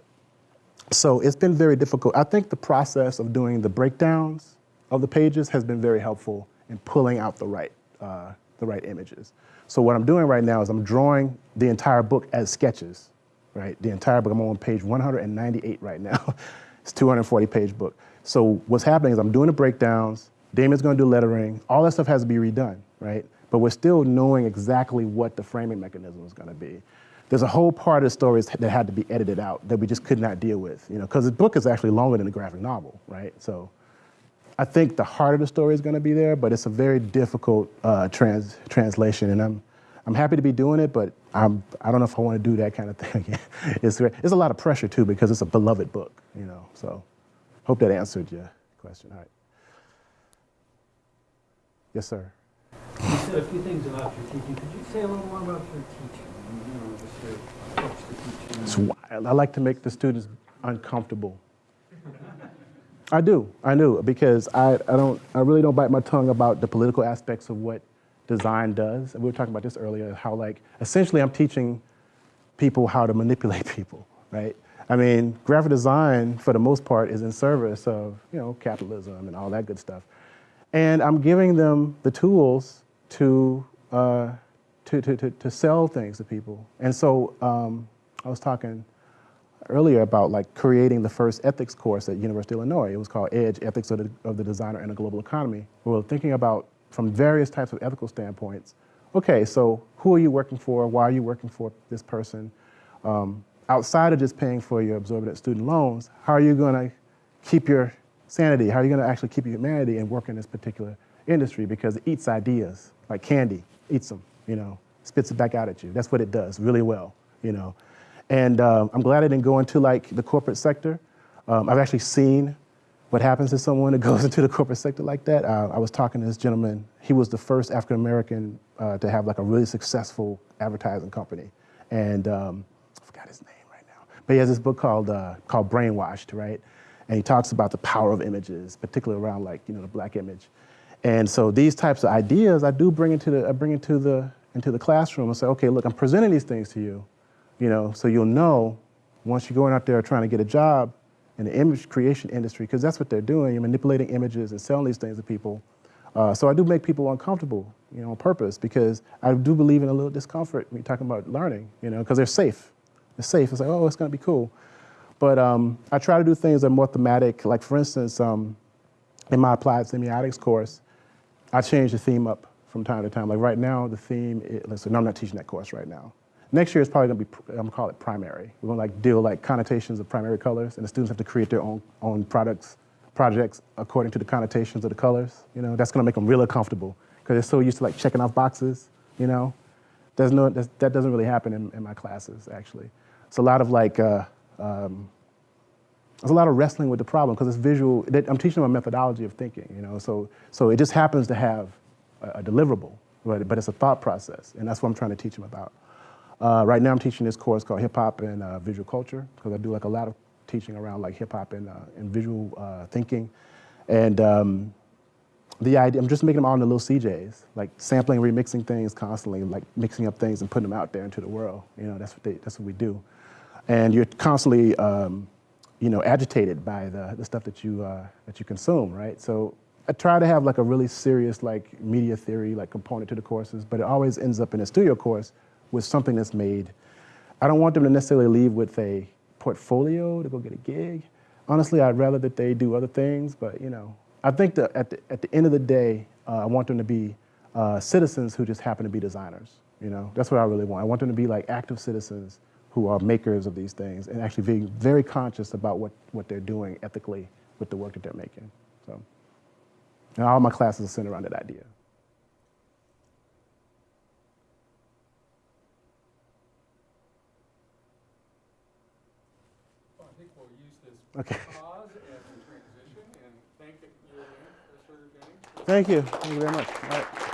So it's been very difficult. I think the process of doing the breakdowns of the pages has been very helpful in pulling out the right, uh, the right images. So what I'm doing right now is I'm drawing the entire book as sketches, right? The entire book, I'm on page 198 right now. it's a 240 page book. So what's happening is I'm doing the breakdowns, Damian's gonna do lettering, all that stuff has to be redone, right? But we're still knowing exactly what the framing mechanism is gonna be there's a whole part of the stories that had to be edited out that we just could not deal with, you know, because the book is actually longer than the graphic novel, right? So I think the heart of the story is going to be there, but it's a very difficult uh, trans translation, and I'm I'm happy to be doing it, but I'm I don't know if I want to do that kind of thing again. it's it's a lot of pressure too because it's a beloved book, you know. So hope that answered your question. All right. Yes, sir. You said a few things about your teaching. Could you say a little more about your teaching? You know, just your approach to teaching. It's wild. I like to make the students uncomfortable. I do, I do, because I, I don't, I really don't bite my tongue about the political aspects of what design does. And we were talking about this earlier, how like, essentially I'm teaching people how to manipulate people, right? I mean, graphic design, for the most part, is in service of, you know, capitalism and all that good stuff. And I'm giving them the tools to, uh, to, to, to, to sell things to people. And so um, I was talking earlier about like creating the first ethics course at University of Illinois. It was called Edge, Ethics of the, of the Designer in a Global Economy. We were thinking about, from various types of ethical standpoints, okay, so who are you working for? Why are you working for this person? Um, outside of just paying for your absorbent student loans, how are you going to keep your sanity? How are you going to actually keep your humanity and work in this particular industry? Because it eats ideas like candy, eats them, you know, spits it back out at you. That's what it does really well, you know. And um, I'm glad I didn't go into like the corporate sector. Um, I've actually seen what happens to someone that goes into the corporate sector like that. Uh, I was talking to this gentleman. He was the first African American uh, to have like a really successful advertising company, and um, I forgot his name right now. But he has this book called uh, called Brainwashed, right? And he talks about the power of images, particularly around like you know the black image. And so these types of ideas, I do bring into the I bring into the into the classroom and say, okay, look, I'm presenting these things to you, you know, so you'll know once you're going out there trying to get a job in the image creation industry, because that's what they're doing. You're manipulating images and selling these things to people. Uh, so I do make people uncomfortable, you know, on purpose, because I do believe in a little discomfort when you're talking about learning, you know, because they're safe. They're safe. It's like, oh, it's going to be cool. But um, I try to do things that are more thematic. Like, for instance, um, in my applied semiotics course, I change the theme up from time to time. Like right now, the theme is, listen, no, I'm not teaching that course right now. Next year is probably gonna be, I'm gonna call it primary. We're gonna like deal like connotations of primary colors, and the students have to create their own, own products, projects according to the connotations of the colors. You know, that's gonna make them really comfortable because they're so used to like checking off boxes, you know? There's no, that's, that doesn't really happen in, in my classes, actually. It's a lot of like, uh, um, there's a lot of wrestling with the problem because it's visual. I'm teaching them a methodology of thinking, you know. So, so it just happens to have a, a deliverable, but, but it's a thought process, and that's what I'm trying to teach them about. Uh, right now, I'm teaching this course called Hip Hop and uh, Visual Culture because I do like a lot of teaching around like hip hop and, uh, and visual uh, thinking, and um, the idea. I'm just making them all into little DJs, like sampling, remixing things constantly, like mixing up things and putting them out there into the world. You know, that's what they, that's what we do, and you're constantly. Um, you know, agitated by the, the stuff that you, uh, that you consume, right? So I try to have like a really serious like media theory like component to the courses, but it always ends up in a studio course with something that's made. I don't want them to necessarily leave with a portfolio to go get a gig. Honestly, I'd rather that they do other things, but you know, I think that at the, at the end of the day, uh, I want them to be uh, citizens who just happen to be designers. You know, that's what I really want. I want them to be like active citizens who are makers of these things and actually being very conscious about what, what they're doing ethically with the work that they're making. So, and all my classes are centered around that idea. Well, I think we'll use this Okay. pause as transition and thank you again, Mr. Jennings. Thank you. Thank you very much. All right.